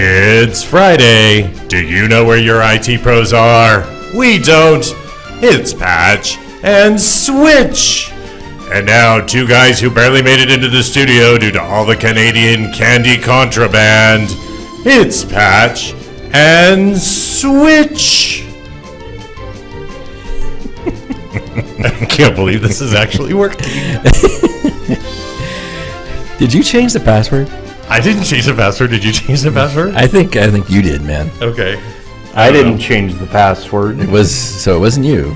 It's Friday. Do you know where your IT pros are? We don't. It's Patch and Switch. And now, two guys who barely made it into the studio due to all the Canadian candy contraband. It's Patch and Switch. I can't believe this is actually working. Did you change the password? I didn't change the password. Did you change the password? I think I think you did, man. Okay. I didn't change the password. It was so it wasn't you.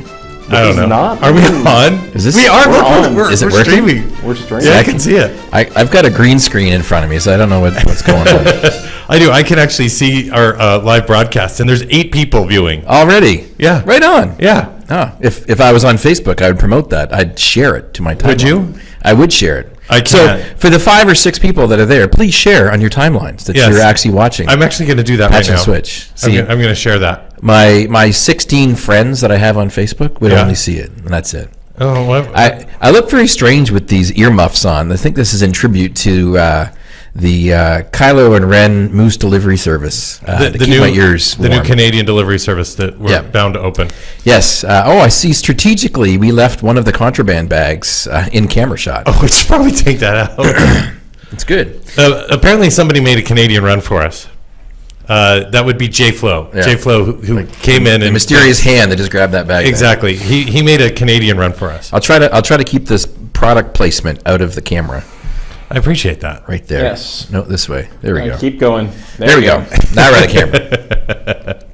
I don't know. not? Are we on? Is this- we are. We're We're, on. we're, Is it we're working? streaming. We're straight. Yeah, I can see it. I, I've got a green screen in front of me, so I don't know what, what's going on I do. I can actually see our uh, live broadcast, and there's eight people viewing. already. Yeah. right on. Yeah. Oh, if if I was on Facebook, I would promote that. I'd share it to my timeline. Would you? I would share it. I So can't. for the five or six people that are there, please share on your timelines that Yes. you're actually watching. I'm actually going to do that Patch right now. switch. I'm See, I'm gonna share that. my my 16 friends that I have on Facebook would Yeah. only see it, and that's it. Oh? I, I look very strange with these earmuffs on. I think this is in tribute to uh, the uh, Kylo and Ren Moose Delivery Service uh, keep my ears the new Canadian delivery service that we're Yeah. bound to open. yes. Uh, oh, I see. Strategically, we left one of the contraband bags uh, in camera shot. Oh, we should probably take that out. It's good. uh, apparently, somebody made a Canadian run for us. Uh, that would be J Flow. Yeah. J Flow, who, who came in The and mysterious hand that just grabbed that bag. Exactly. He he made a Canadian run for us. I'll try to I'll try to keep this product placement out of the camera I appreciate that. right there. Yes. No, this way. There we All right, go. Keep going. There we go. Now we're on the camera.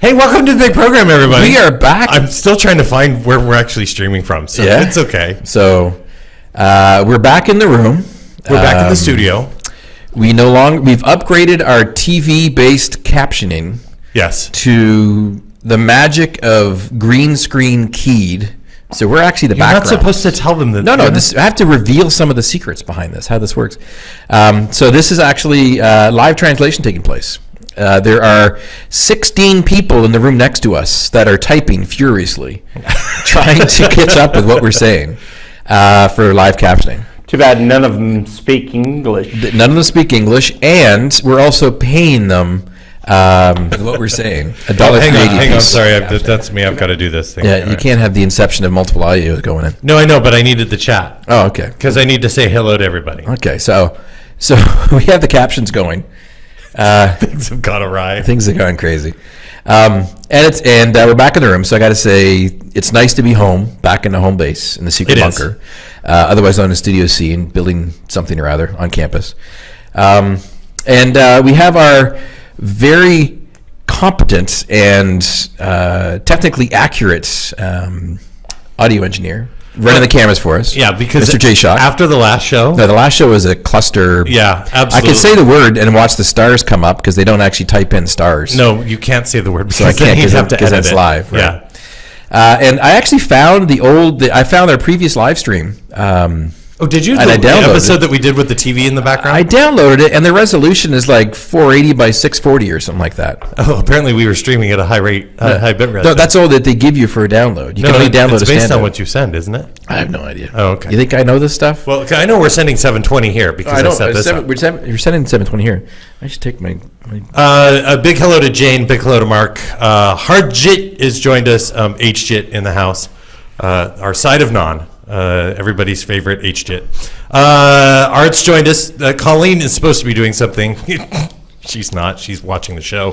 Hey, welcome to the big program, everybody. We are back. I'm still trying to find where we're actually streaming from, so Yeah? it's okay. So uh, we're back in the room. We're back in Um, the studio. We no longer we've upgraded our TV based captioning Yes. to the magic of green screen keyed. So we're actually the You're not supposed to tell them that. no, no. you're- This I have to reveal some of the secrets behind this, how this works. Um, so this is actually uh, live translation taking place. Uh, there are 16 people in the room next to us that are typing furiously, trying to catch up with what we're saying uh, for live captioning. Too bad none of them speak English. None of them speak English, and we're also paying them um, what we're saying. A dollar Oh, hang on, eighty hang on. piece. Sorry, I, that- that's me. I've got to do this thing. Yeah, you right. can't have the inception of multiple audios going in. No, I know, but I needed the chat Oh, okay. because I need to say hello to everybody. Okay, so so we have the captions going. Uh, Things have gone awry. things are going crazy, um, and it's and uh, we're back in the room. So I got to say, it's nice to be home, back in the home base in the secret It is. bunker, uh, otherwise known as Studio C, and building something or other on campus. Um, and uh, we have our very competent and uh, technically accurate um, audio engineer running the cameras for us. Yeah, because Mr. J. Shock. after the last show. No, the last show was a cluster. yeah, absolutely. I could say the word and watch the stars come up because they don't actually type in stars. No, you can't say the word because So I can't you'd 'cause have to 'cause edit it's it. live, right? Yeah. Uh, and I actually found the old. The, I found our previous live stream. Um, Oh, did you? And I downloaded episode it. that we did with the TV in the background. I downloaded it, and the resolution is like 480 by 640 or something like that. oh, apparently we were streaming at a high rate, uh, high bit rate. No, that's all that they give you for a download. You no, can only download it's based on what you send, isn't it? I have no idea. Oh, okay. You think I know this stuff? Well, I know we're sending 720 here because I, I don't. set uh, this seven, up. we're, seven, you're sending 720 here. I should take my. my Uh, a big hello to Jane. Big hello to Mark. Uh, Hardjit is joined us. Um, HJit in the house. Uh, our side of non. Uh, everybody's favorite HJit. Uh, Art's joined us. Uh, Colleen is supposed to be doing something. She's not. She's watching the show.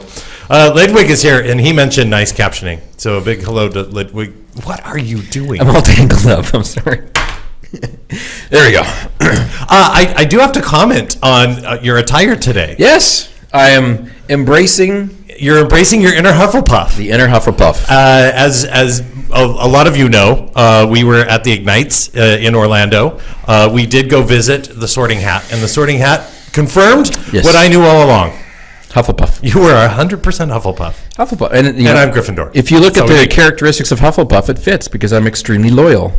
Uh, Lidwig is here, and he mentioned nice captioning. So a big hello to Lidwig. What are you doing? I'm all tangled up. I'm sorry. there we go. Uh, I, I do have to comment on uh, your attire today. yes, I am embracing You're embracing your inner Hufflepuff. the inner Hufflepuff. Uh, as as a, a lot of you know, uh, we were at the Ignites uh, in Orlando. Uh, we did go visit the Sorting Hat, and the Sorting Hat confirmed Yes. what I knew all along. Hufflepuff. You were hundred percent Hufflepuff, Hufflepuff. And, and know, I'm Gryffindor. If you look That's at the characteristics of Hufflepuff, it fits because I'm extremely loyal.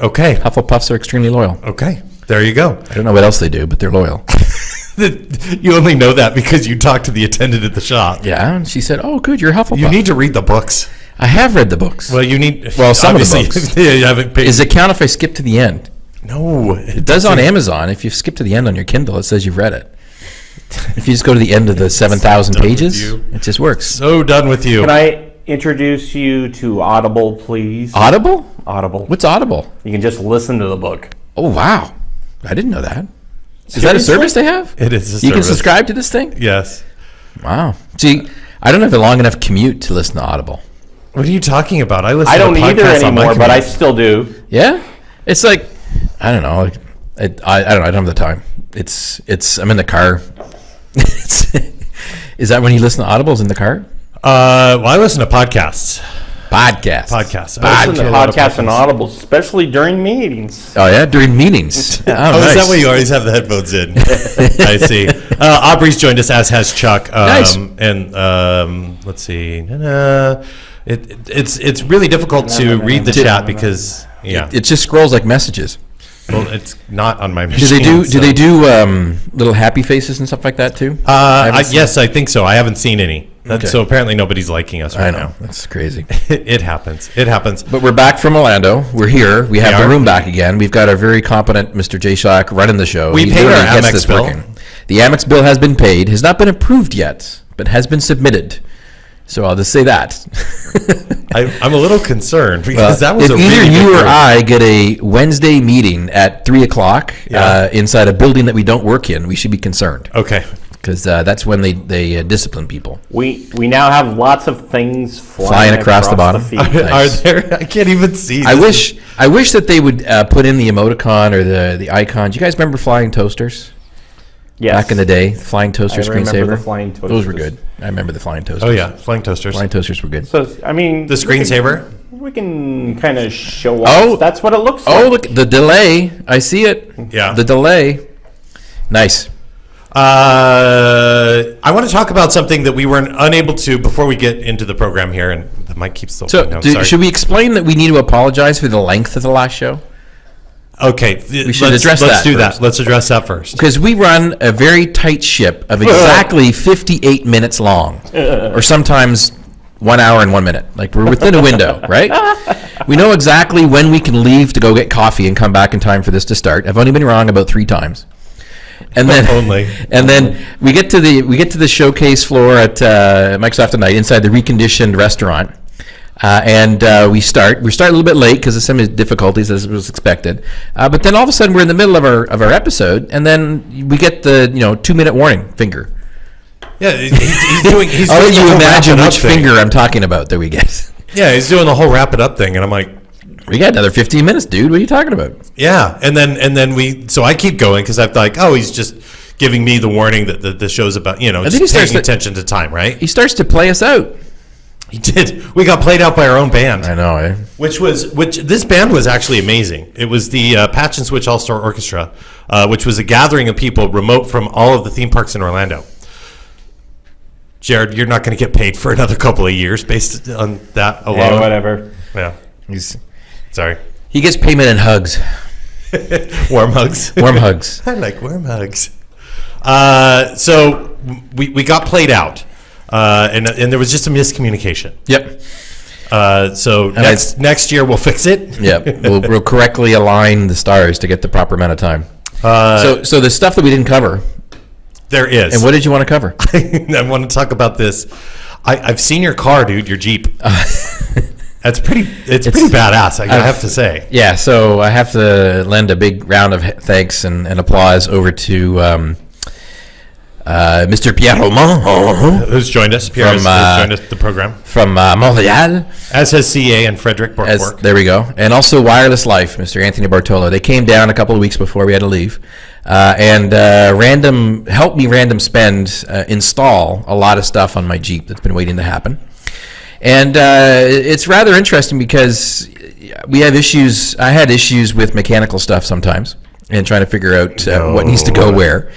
okay, Hufflepuffs are extremely loyal. okay, there you go. I don't know what else they do, but they're loyal. you only know that because you talked to the attendant at the shop. yeah, and she said, "Oh, good, you're Hufflepuff." You need to read the books. I have read the books. Well, you need. Well, some of the books. yeah, you haven't paid. Does it count if I skip to the end? no, It does on Amazon. If you skip to the end on your Kindle, it says you've read it. If you just go to the end of the 7,000 done with pages, it just works. So done with you. Can I introduce you to Audible, please? Audible? Audible. What's Audible? You can just listen to the book. Oh, wow. I didn't know that. Is that a service they have? It is a You can subscribe to this thing? Yes. Wow. See, I don't have a long enough commute to listen to Audible. What are you talking about? I listen. I don't to either podcasts on my anymore, but I still do. Yeah? It's like, I don't know. It, I, I don't know. I don't have the time. It's, it's, I'm in the car. Is that when you listen to Audibles in the car? Uh, well, I listen to podcasts. Podcasts. Podcasts. I I listen to a podcasts and Audibles, especially during meetings. Oh, yeah? During meetings. Oh, Oh, nice. is that why you always have the headphones in? I see. Uh, Aubrey's joined us, as has Chuck. Um, Nice. And um, let's see. It, it, it's it's really difficult to read the chat because yeah, It just scrolls like messages. well, it's not on my Do they do? so- Do they do um, little happy faces and stuff like that too? Uh, I, haven't yes, I think so. I haven't seen any. Okay. So apparently nobody's liking us right I know now. that's crazy. It, it happens. It happens. But we're back from Orlando. We're here. We have We the room back again. We've got our very competent Mr. J. Shock running the show. We He paid our gets Amex this bill. The Amex bill has been paid. Has not been approved yet, but has been submitted. So I'll just say that. I, I'm a little concerned because that was if a either really you or. I get a Wednesday meeting at three o'clock Yeah. uh, inside a building that we don't work in, we should be concerned Okay. Because uh, that's when they they uh, discipline people. We we now have lots of things flying, Flying across the bottom. feed. Are there? I can't even see. I This wish I wish that they would uh, put in the emoticon or the the icons. You guys remember flying toasters yes. back in the day? The flying toaster I remember screensaver. the flying Those were good. I remember the flying toasters. Oh yeah, flying toasters. flying toasters were good. So I mean, The screensaver. We can kind of show off. Oh. that's what it looks like. Oh look, the delay! I see it. Yeah. the delay. Nice. Uh, I want to talk about something that we weren't unable to before we get into the program here, and the mic keeps still. So. I'm do, should we explain that we need to apologize for the length of the last show? Okay, we should let's, address let's that do first. that. Let's address that first. Because we run a very tight ship of exactly 58 minutes long, or sometimes one hour and one minute. Like we're within a window, right? We know exactly when we can leave to go get coffee and come back in time for this to start. I've only been wrong about three times. And then Only. and then we get to the we get to the showcase floor at uh, Microsoft Ignite inside the reconditioned restaurant. Uh, and uh, we start. We start a little bit late because of some difficulties, as was expected. Uh, but then all of a sudden, we're in the middle of our of our episode, and then we get the you know two minute warning finger. Yeah, he's, he's doing. He's I'll doing let you imagine wrap it up which thing. finger I'm talking about that we get. Yeah, he's doing the whole wrap it up thing, and I'm like, We got another 15 minutes, dude. What are you talking about? yeah, and then and then we. So I keep going because I'm like, oh, he's just giving me the warning that the, the show's about. You know, think just he starts paying to- attention to time, right? He starts to play us out. He did. We got played out by our own band. I know. Eh? Which was which? This band was actually amazing. It was the uh, Patch and Switch All Star Orchestra, uh, which was a gathering of people remote from all of the theme parks in Orlando. Jared, you're not going to get paid for another couple of years based on that alone. Yeah, whatever. Yeah. He's Sorry. he gets payment in hugs, Warm hugs. warm hugs. I like warm hugs. Uh, so we, we got played out, uh, and and there was just a miscommunication. Yep. Uh, so next next year we'll fix it. Yep. we'll, we'll correctly align the stars to get the proper amount of time. Uh, so, so the stuff that we didn't cover, there is. and what did you want to cover? I want to talk about this. I, I've seen your car, dude. Your Jeep. That's pretty. It's, pretty badass. I, have to say. Yeah, so I have to lend a big round of thanks and, and applause over to um, uh, Mr. Pierre Roman Who's joined us? Pierre From, uh, joined us the program, from uh, Montreal. as has CA and Frederick As, there we go. And also Wireless Life, Mr. Anthony Bartolo. They came down a couple of weeks before we had to leave. Uh, and uh, random helped me random spend uh, install a lot of stuff on my Jeep that's been waiting to happen. And uh, it's rather interesting because we have issues. I had issues with mechanical stuff sometimes and trying to figure out uh, what needs to go where.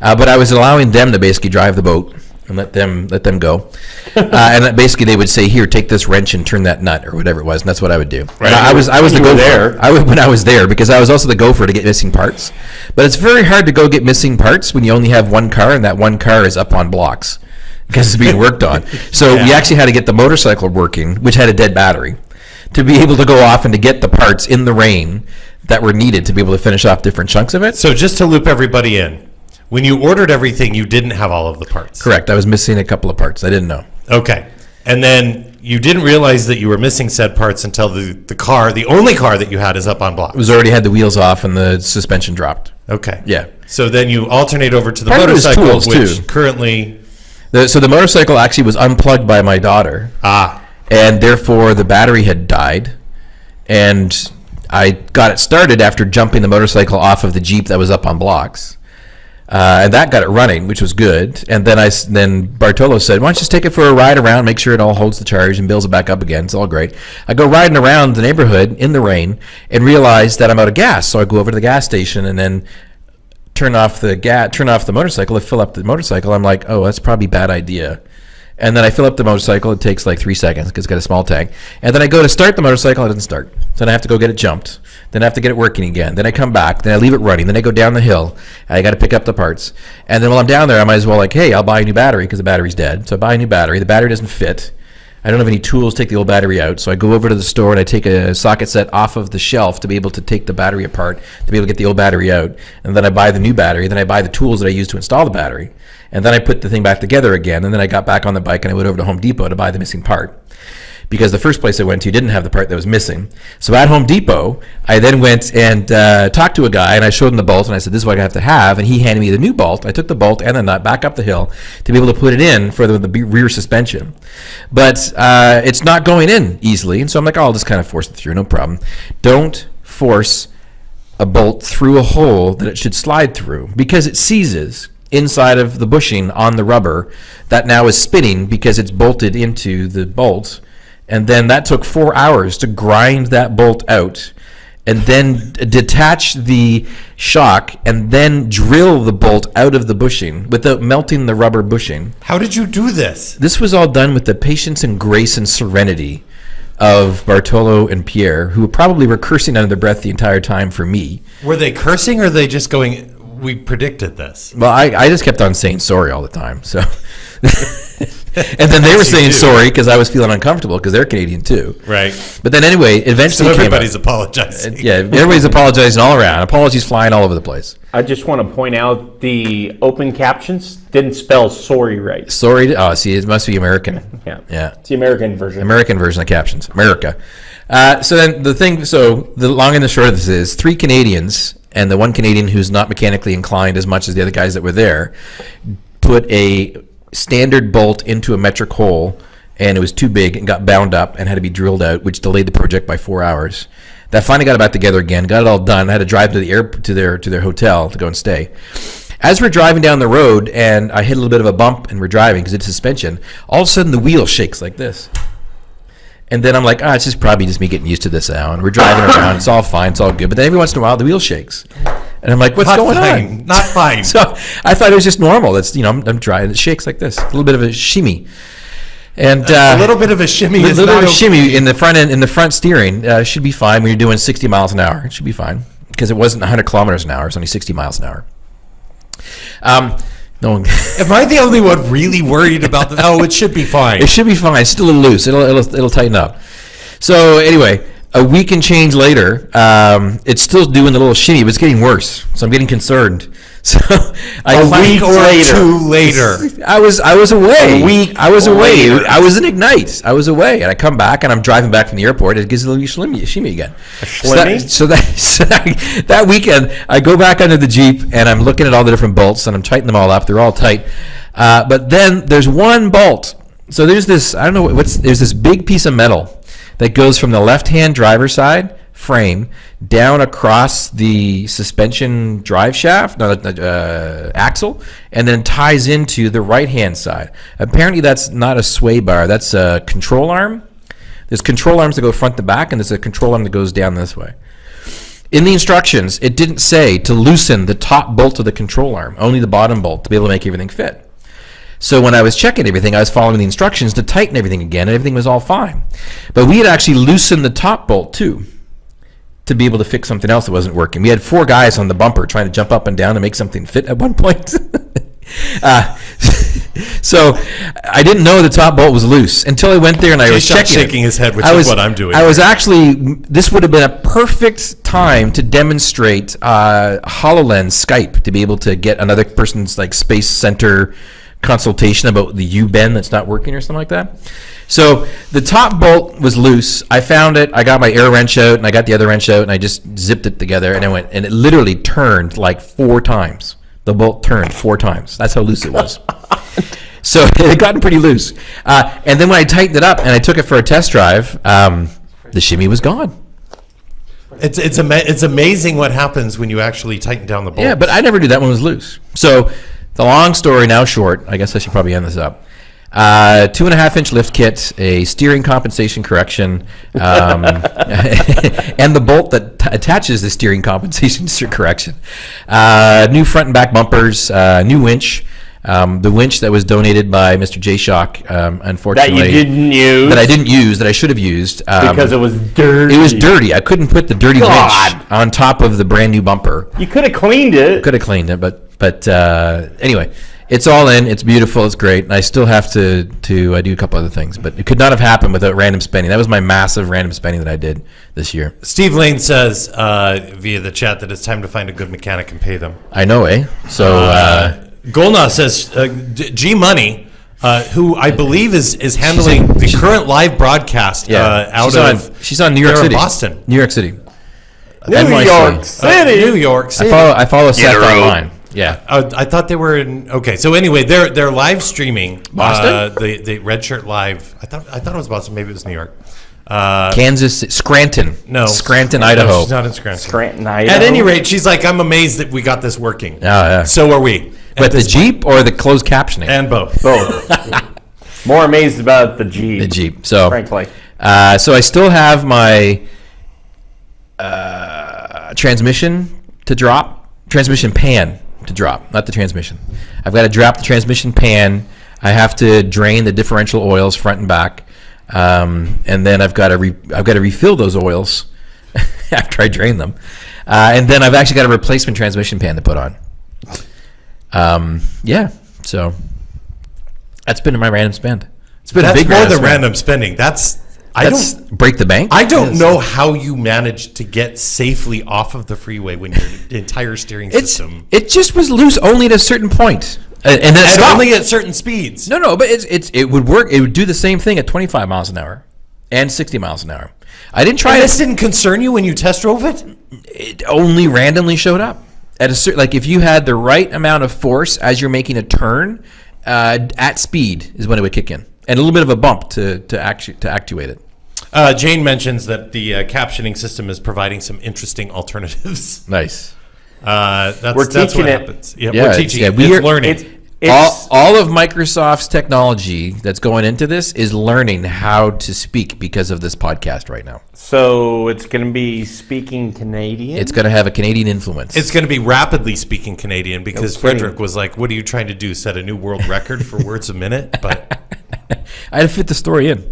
Uh, but I was allowing them to basically drive the boat and let them let them go. uh, and basically they would say, "Here, take this wrench and turn that nut or whatever it was." And that's what I would do. And I, I was I was the gopher. there. I was, when I was there because I was also the gopher to get missing parts. But it's very hard to go get missing parts when you only have one car and that one car is up on blocks because it's being worked on. So we actually had to get the motorcycle working, which had a dead battery, to be able to go off and to get the parts in the rain that were needed to be able to finish off different chunks of it. So just to loop everybody in, When you ordered everything, you didn't have all of the parts. Correct. I was missing a couple of parts. I didn't know. Okay. And then you didn't realize that you were missing said parts until the, the car, the only car that you had is up on block. It was already had the wheels off and the suspension dropped. Okay. Yeah. So then you alternate over to the Part of it was motorcycle, which too. currently, The, so the motorcycle actually was unplugged by my daughter, ah, and therefore the battery had died. And I got it started after jumping the motorcycle off of the Jeep that was up on blocks. Uh, and that got it running, which was good. And then I then Bartolo said, "Why don't you just take it for a ride around, make sure it all holds the charge, and builds it back up again. It's all great." I go riding around the neighborhood in the rain and realize that I'm out of gas. So I go over to the gas station and then turn off the gas, turn off the motorcycle, to fill up the motorcycle. I'm like, "Oh, that's probably bad idea." And then I fill up the motorcycle. It takes like three seconds because it's got a small tank. And then I go to start the motorcycle. It doesn't start. Then I have to go get it jumped. Then I have to get it working again. Then I come back. Then I leave it running. Then I go down the hill. I got to pick up the parts. And then while I'm down there, I might as well like, hey, I'll buy a new battery because the battery's dead. So I buy a new battery. The battery doesn't fit. I don't have any tools to take the old battery out. So I go over to the store and I take a socket set off of the shelf to be able to take the battery apart, to be able to get the old battery out. And then I buy the new battery. Then I buy the tools that I use to install the battery. And then I put the thing back together again. And then I got back on the bike and I went over to Home Depot to buy the missing part. Because the first place I went to didn't have the part that was missing. So at Home Depot, I then went and uh, talked to a guy and I showed him the bolt and I said, This is what I have to have. And he handed me the new bolt. I took the bolt and the nut back up the hill to be able to put it in for the, the rear suspension. But uh, it's not going in easily. And so I'm like, oh, I'll just kind of force it through, no problem. Don't force a bolt through a hole that it should slide through because it seizes inside of the bushing on the rubber that now is spinning because it's bolted into the bolt. And then that took four hours to grind that bolt out and then detach the shock and then drill the bolt out of the bushing without melting the rubber bushing. how did you do this? This was all done with the patience and grace and serenity of Bartolo and Pierre, who probably were cursing under their breath the entire time for me. Were they cursing or are they just going, we predicted this? Well, I, I just kept on saying sorry all the time. So, and then they were saying do. sorry because I was feeling uncomfortable because they're Canadian too. Right. But then anyway, eventually came everybody's out. apologizing. Yeah, everybody's apologizing all around. Apologies flying all over the place. I just want to point out the open captions didn't spell sorry right. Sorry. Oh, see, it must be American. Yeah. Yeah. It's the American version. American version of captions, America. Uh, so then the thing, so the long and the short of this is three Canadians and the one Canadian who's not mechanically inclined as much as the other guys that were there put a standard bolt into a metric hole and it was too big and got bound up and had to be drilled out, which delayed the project by four hours. That finally got it back together again, got it all done. I had to drive to the air to their to their hotel to go and stay. As we're driving down the road and I hit a little bit of a bump and we're driving because it's suspension, all of a sudden the wheel shakes like this. And then I'm like, ah, it's just probably just me getting used to this now. And we're driving around, it's all fine, it's all good. But then every once in a while the wheel shakes. And I'm like, what's Not going fine. on? Not fine. So I thought it was just normal. That's you know, I'm, I'm driving, it shakes like this, a little bit of a shimmy. And uh, a little bit of a shimmy a little bit of okay. shimmy in the front end, in the front steering uh, should be fine when you're doing 60 miles an hour. It should be fine because it wasn't 100 kilometers an hour; it's only 60 miles an hour. Um, no one. Am I the only one really worried about the? Oh, it should be fine. It should be fine. It's still a little loose. It'll, it'll, it'll tighten up. So anyway, a week and change later, um, it's still doing the little shimmy, but it's getting worse. So I'm getting concerned. So I A week or later. two later. I was I was away. A week I was away. later. I was in Ignite. I was away, and I come back, and I'm driving back from the airport. It gives a little shimmy, shimmy again. So that, so that so that that weekend, I go back under the jeep, and I'm looking at all the different bolts, and I'm tightening them all up. They're all tight, uh, but then there's one bolt. So there's this. I don't know what's. There's this big piece of metal that goes from the left-hand driver side frame down across the suspension drive shaft, no, uh, axle, and then ties into the right-hand side. Apparently, that's not a sway bar. That's a control arm. There's control arms that go front to back, and there's a control arm that goes down this way. In the instructions, it didn't say to loosen the top bolt of the control arm, only the bottom bolt to be able to make everything fit. So when I was checking everything, I was following the instructions to tighten everything again, and everything was all fine. But we had actually loosened the top bolt too to be able to fix something else that wasn't working. We had four guys on the bumper trying to jump up and down to make something fit at one point. uh, so I didn't know the top bolt was loose until I went there and I was Jay checking. it. shaking his head, which I is was- what I'm doing. I was actually. This would have been a perfect time to demonstrate uh, Hololens Skype to be able to get another person's like space center consultation about the U bend that's not working or something like that. So the top bolt was loose. I found it. I got my air wrench out and I got the other wrench out and I just zipped it together and I went and it literally turned like four times. The bolt turned four times. That's how loose it was. So it had gotten pretty loose. Uh, and then when I tightened it up and I took it for a test drive, um, the shimmy was gone. It's it's ama- it's amazing what happens when you actually tighten down the bolt. Yeah, but I never knew that one was loose. So the long story now short, I guess I should probably end this up. Uh, two and a half inch lift kit, a steering compensation correction, um, and the bolt that t- attaches the steering compensation correction. Uh, new front and back bumpers, uh, new winch. Um, the winch that was donated by Mr. J Shock, um, That unfortunately, you didn't use that I didn't use, that I should have used um, because it was dirty. it was dirty. I couldn't put the dirty God. winch on top of the brand new bumper. You could have cleaned it. Could have cleaned it, but but uh, anyway, it's all in. It's beautiful. It's great. And I still have to to uh, do a couple other things, but it could not have happened without random spending. That was my massive random spending that I did this year. Steve Lane says uh, via the chat that it's time to find a good mechanic and pay them. I know, eh? So uh, Uh, Golna says uh, D- G Money, uh, who I believe is is handling in- the she's- current live broadcast yeah, uh, out she's of on she's on New York they're City, Boston, New York City. New NYC. York Uh, City. New York I City. follow I follow Seth online. Yeah. Uh, I thought they were in. Okay, so anyway, they're they're live streaming Boston? Uh, the the Red Shirt Live. I thought I thought it was Boston. Maybe it was New York. Uh, Kansas, Scranton. no, Scranton, No, Idaho. she's not in Scranton. Scranton, Idaho. At any rate, she's like, I'm amazed that we got this working. Oh, yeah. So are we. but the this point. Jeep or the closed captioning? and both. Both. More amazed about the Jeep. the Jeep. So Frankly. Uh, so I still have my uh, transmission to drop, transmission pan to drop, not the transmission. I've got to drop the transmission pan. I have to drain the differential oils front and back, um, and then I've got to re- I've got to refill those oils after I drain them, uh, and then I've actually got a replacement transmission pan to put on. Um, yeah, so that's been my random spend. It's been a big more than spend. random spending. That's That's don't break the bank. I don't know how you managed to get safely off of the freeway when your entire steering It's system it just was loose only at a certain point, Uh, and then it and stopped. only at certain speeds. no, no, but it's it's it would work. It would do the same thing at 25 miles an hour and 60 miles an hour. I didn't try And it. this didn't concern you when you test drove it. It only randomly showed up at a certain like if you had the right amount of force as you're making a turn uh, at speed is when it would kick in, and a little bit of a bump to to actu- to actuate it. Uh, Jane mentions that the uh, captioning system is providing some interesting alternatives. Nice. Uh, that's, We're that's teaching what it. happens. Yeah, Yeah, we're it's- teaching yeah, it. we It's are- learning. It's, it's all, all of Microsoft's technology that's going into this is learning how to speak because of this podcast right now. so it's going to be speaking Canadian. It's going to have a Canadian influence. It's going to be rapidly speaking Canadian because No kidding. Frederick was like, "What are you trying to do? Set a new world record for words a minute?" But I had to fit the story in.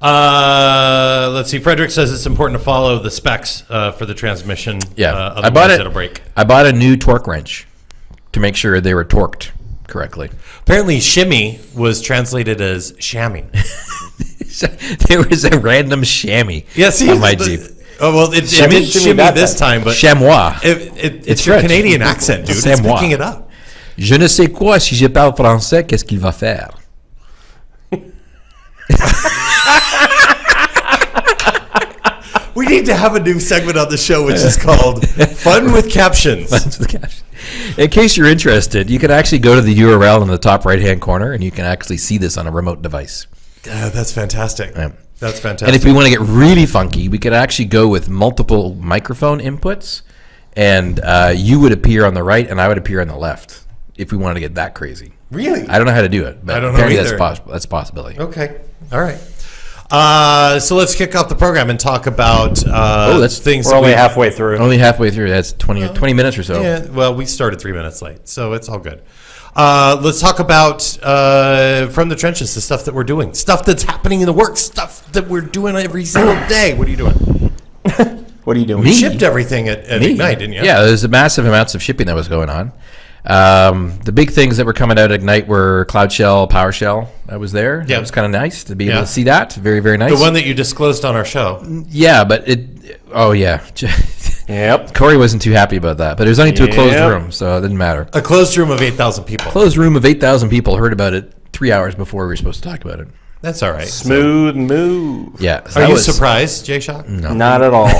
Uh, let's see. Frederick says it's important to follow the specs uh, for the transmission. Yeah, uh, I bought it. It'll break. I bought a new torque wrench to make sure they were torqued correctly. Apparently, shimmy was translated as chamois. there was a random chamois Yeah, see, on my the- Jeep. Oh well, it, it Shimmy- did shimmy shimmy this time. time, but Chamois. it, it, it's, It's your French. Canadian accent, dude. It's Chamois. picking it up. Je ne sais quoi si je parle français, qu'est-ce qu'il va faire? We need to have a new segment on the show, which is called "Fun with Captions." Fun with captions. In case you're interested, you can actually go to the URL in the top right hand corner and you can actually see this on a remote device. Uh, that's fantastic. Yeah. That's fantastic. And if we want to get really funky, we could actually go with multiple microphone inputs, and uh, you would appear on the right, and I would appear on the left. If we wanted to get that crazy, really, I don't know how to do it, but I don't know apparently that's either. possible. That's a possibility. Okay. All right. Uh, so let's kick off the program and talk about uh, Oh, that's- things. We're that only we- halfway through. Only halfway through. That's 20, or 20 minutes or so. Yeah. Well, we started three minutes late, so it's all good. Uh, let's talk about uh, from the trenches the stuff that we're doing, stuff that's happening in the works, stuff that we're doing every single day. What are you doing? What are you doing? Me? Shipped everything at, at Me? Ignite, didn't you? Yeah, there's a massive amounts of shipping that was going on. Um, the big things that were coming out at Ignite were Cloud Shell, PowerShell. I was there. Yeah. It was kind of nice to be able Yeah. to see that. Very, very nice. The one that you disclosed on our show. yeah, but it. Oh yeah. Yep. Corey wasn't too happy about that, but it was only to a closed room, so it didn't matter. A closed room of 8,000 people. Closed room of eight thousand people heard about it three hours before we were supposed to talk about it. That's all right. Smooth move. Yeah. so Are you was- surprised, Jay Shock? Not at all.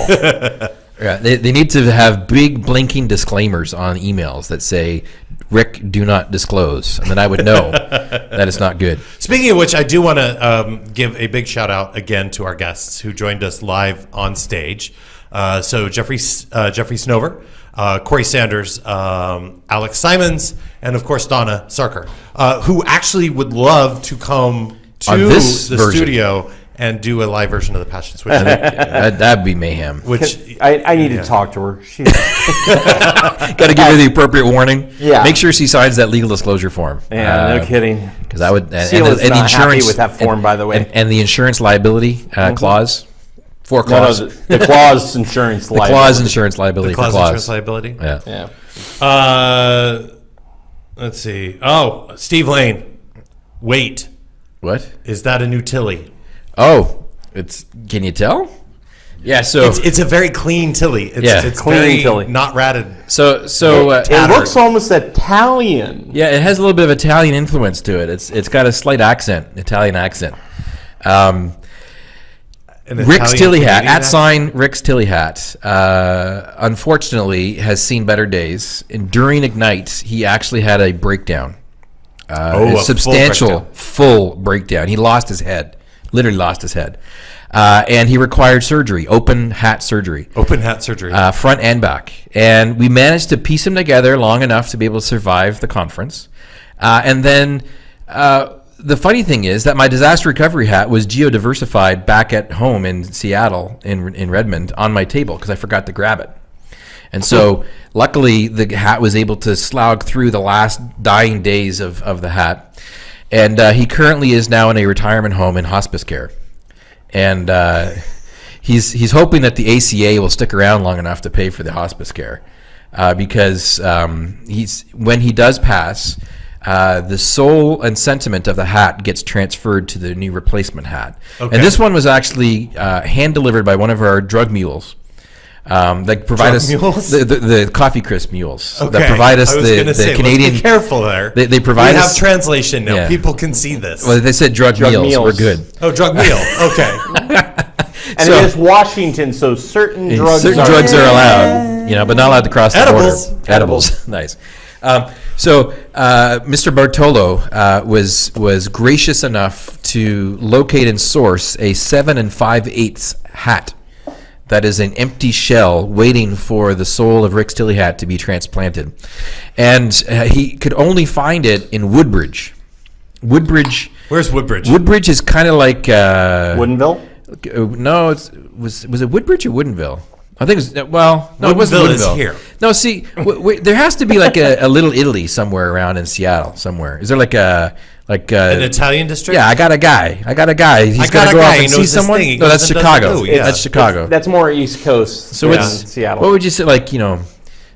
Yeah, they, they need to have big blinking disclaimers on emails that say, "Rick, do not disclose," and then I would know that it's not good. Speaking of which, I do want to um, give a big shout out again to our guests who joined us live on stage. Uh, so Jeffrey uh, Jeffrey Snover, uh, Corey Sanders, um, Alex Simons, and of course Dona Sarkar, uh, who actually would love to come to the version. studio and do a live version of the Patch and Switch. that, that'd be mayhem. which I, I need to talk to her. She's, Got to give her the appropriate warning. Yeah. Make sure she signs that legal disclosure form. yeah, no kidding. Because I would. And, and the, and the not happy insurance with that form, and- by the way. and, and the insurance liability uh, clause. Four No, no, the, the clause insurance the clause liability. insurance liability The clause for insurance liability. Yeah. Yeah. Uh, let's see. Oh, Steve Lane. Wait, What? is that a new Tilly? Oh, it's. Can you tell? Yeah. So. It's, it's a very clean Tilly. It's, Yeah. it's Clean very Tilly. not ratted. so. So. Uh, It Tattered. looks almost Italian. Yeah, it has a little bit of Italian influence to it. It's it's got a slight accent, Italian accent. Um, An Rick's Italian Tilly hat, Canadian at sign Rick's Tilly hat, uh, unfortunately has seen better days. And during Ignite, he actually had a breakdown. Uh, Oh, a a full substantial, breakdown. full breakdown. He lost his head, literally lost his head. Uh, and he required surgery, open hat surgery Open hat surgery. uh, front and back. And we managed to piece him together long enough to be able to survive the conference. Uh, and then uh, the funny thing is that my disaster recovery hat was geodiversified back at home in Seattle, in, in Redmond, on my table because I forgot to grab it. And so, luckily, the hat was able to slog through the last dying days of, of the hat. And uh, he currently is now in a retirement home in hospice care. And uh, he's, he's hoping that the ACA will stick around long enough to pay for the hospice care. Uh, because um, he's, when he does pass, uh, the soul and sentiment of the hat gets transferred to the new replacement hat. Okay. And this one was actually uh, hand delivered by one of our drug mules. Um, that provide Drug us mules? The, the, the coffee crisp mules okay. that provide us I was the, the say, Canadian. Let's be careful there. They- they provide We us- have translation now. Yeah. People can see this. well, they said drug, Drug meals. We're good. oh, drug meal. Okay. And So- it is Washington, so certain drugs Certain are drugs are allowed, you know, but not allowed to cross Edibles. the border. Edibles, nice. Um, so, uh, Mr. Bartolo uh, was was gracious enough to locate and source a seven and five eighths hat that is an empty shell waiting for the soul of Rick Tilly hat to be transplanted, and uh, he could only find it in Woodbridge. Woodbridge. Where's Woodbridge? Woodbridge is kind of like uh, Woodinville? uh, No, it's, was was it Woodbridge or Woodinville? I think it was. Well, no, it wasn't Woodinville is here. No, see, w- w- there has to be like a, a little Italy somewhere around in Seattle. Somewhere is there like a like a, An Italian district? Yeah, I got a guy. I got a guy. He's I got got to a go guy. off and see someone. thing. No, that's Chicago. it yeah. That's Chicago. That's more East Coast so than it's Seattle. What would you say? Like you know,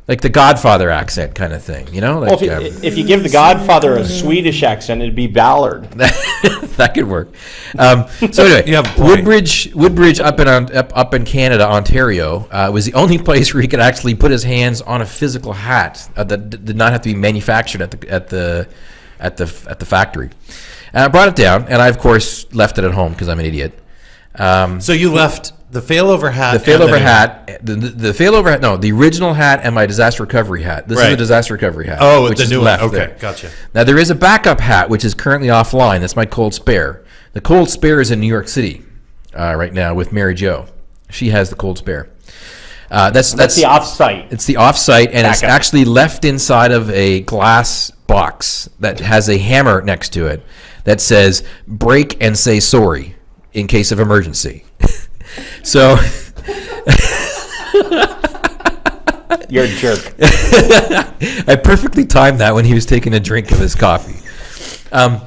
like the Godfather accent kind of thing. You know, like well, if, you, um, if you give the Godfather a Swedish accent, it'd be Ballard. that could work. Um, so anyway, You have. Woodbridge, Woodbridge up in up, up in Canada, Ontario, uh, was the only place where he could actually put his hands on a physical hat uh, that d- did not have to be manufactured at the at the at the at the factory. And I brought it down, and I of course left it at home because I'm an idiot. Um, So you left the failover hat. the failover and hat, the, the, the failover hat, no, the original hat and my disaster recovery hat. This is the disaster recovery hat. Oh, which the is new one. left Okay, there. gotcha. Now there is a backup hat which is currently offline. That's my cold spare. The cold spare is in New York City uh, right now with Mary Jo. She has the cold spare. Uh, that's That's that's the offsite. it's the offsite, and it's actually left inside of a glass box that has a hammer next to it that says "break and say sorry" in case of emergency. so. You're a jerk. I perfectly timed that when he was taking a drink of his coffee. Um,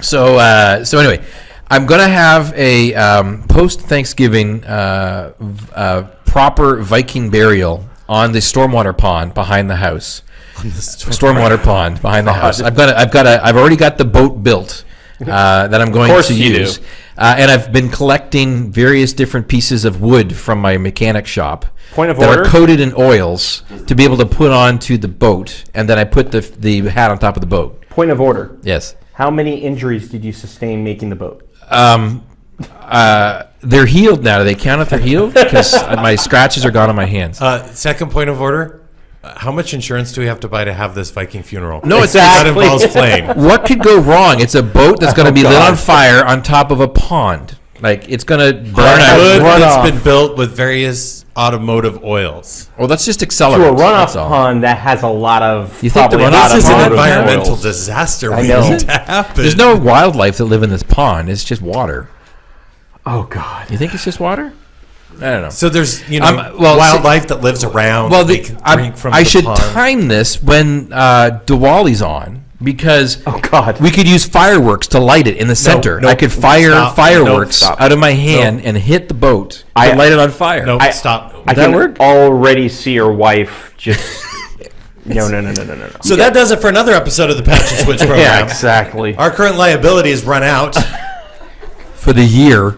so uh, so anyway, I'm gonna have a um, post Thanksgiving uh, uh, proper Viking burial on the stormwater pond behind the house. On the storm. stormwater pond behind the house. I've got a, I've got a, I've already got the boat built uh, that I'm going course to you do. use, uh, and I've been collecting various different pieces of wood from my mechanic shop Point of that order. are coated in oils to be able to put onto the boat, and then I put the the hat on top of the boat. Point of order. Yes. How many injuries did you sustain making the boat? Um, uh, they're healed now. Do they count if they're healed? Because my scratches are gone on my hands. Uh, second point of order. How much insurance do we have to buy to have this Viking funeral? No, it's- that Exactly. involves plane. what could go wrong? It's a boat that's going to oh, be lit on fire on top of a pond. Like it's going to burn On out. wood Run that's off. been built with various automotive oils. Well, that's just To a runoff that's all. pond that has a lot of. You think the runoff lot This is an automotive automotive environmental oils. disaster I waiting know. to happen. There's no wildlife that live in this pond. It's just water. Oh God. You think it's just water? I don't know. So there's you know Um, well, wildlife that lives around. well, the, can I, drink from I the should pond. time this when uh, Diwali's on because Oh God. we could use fireworks to light it in the center. nope, I could fire stop, fireworks nope, stop. out of my hand and hit the boat I- light it on fire. No, I- stop. I that can work? already see your wife just. no, no, no, no, no, no. no. so that does it for another episode of the Patch and Switch program. Yeah, exactly. Our current liability is run out. For the year.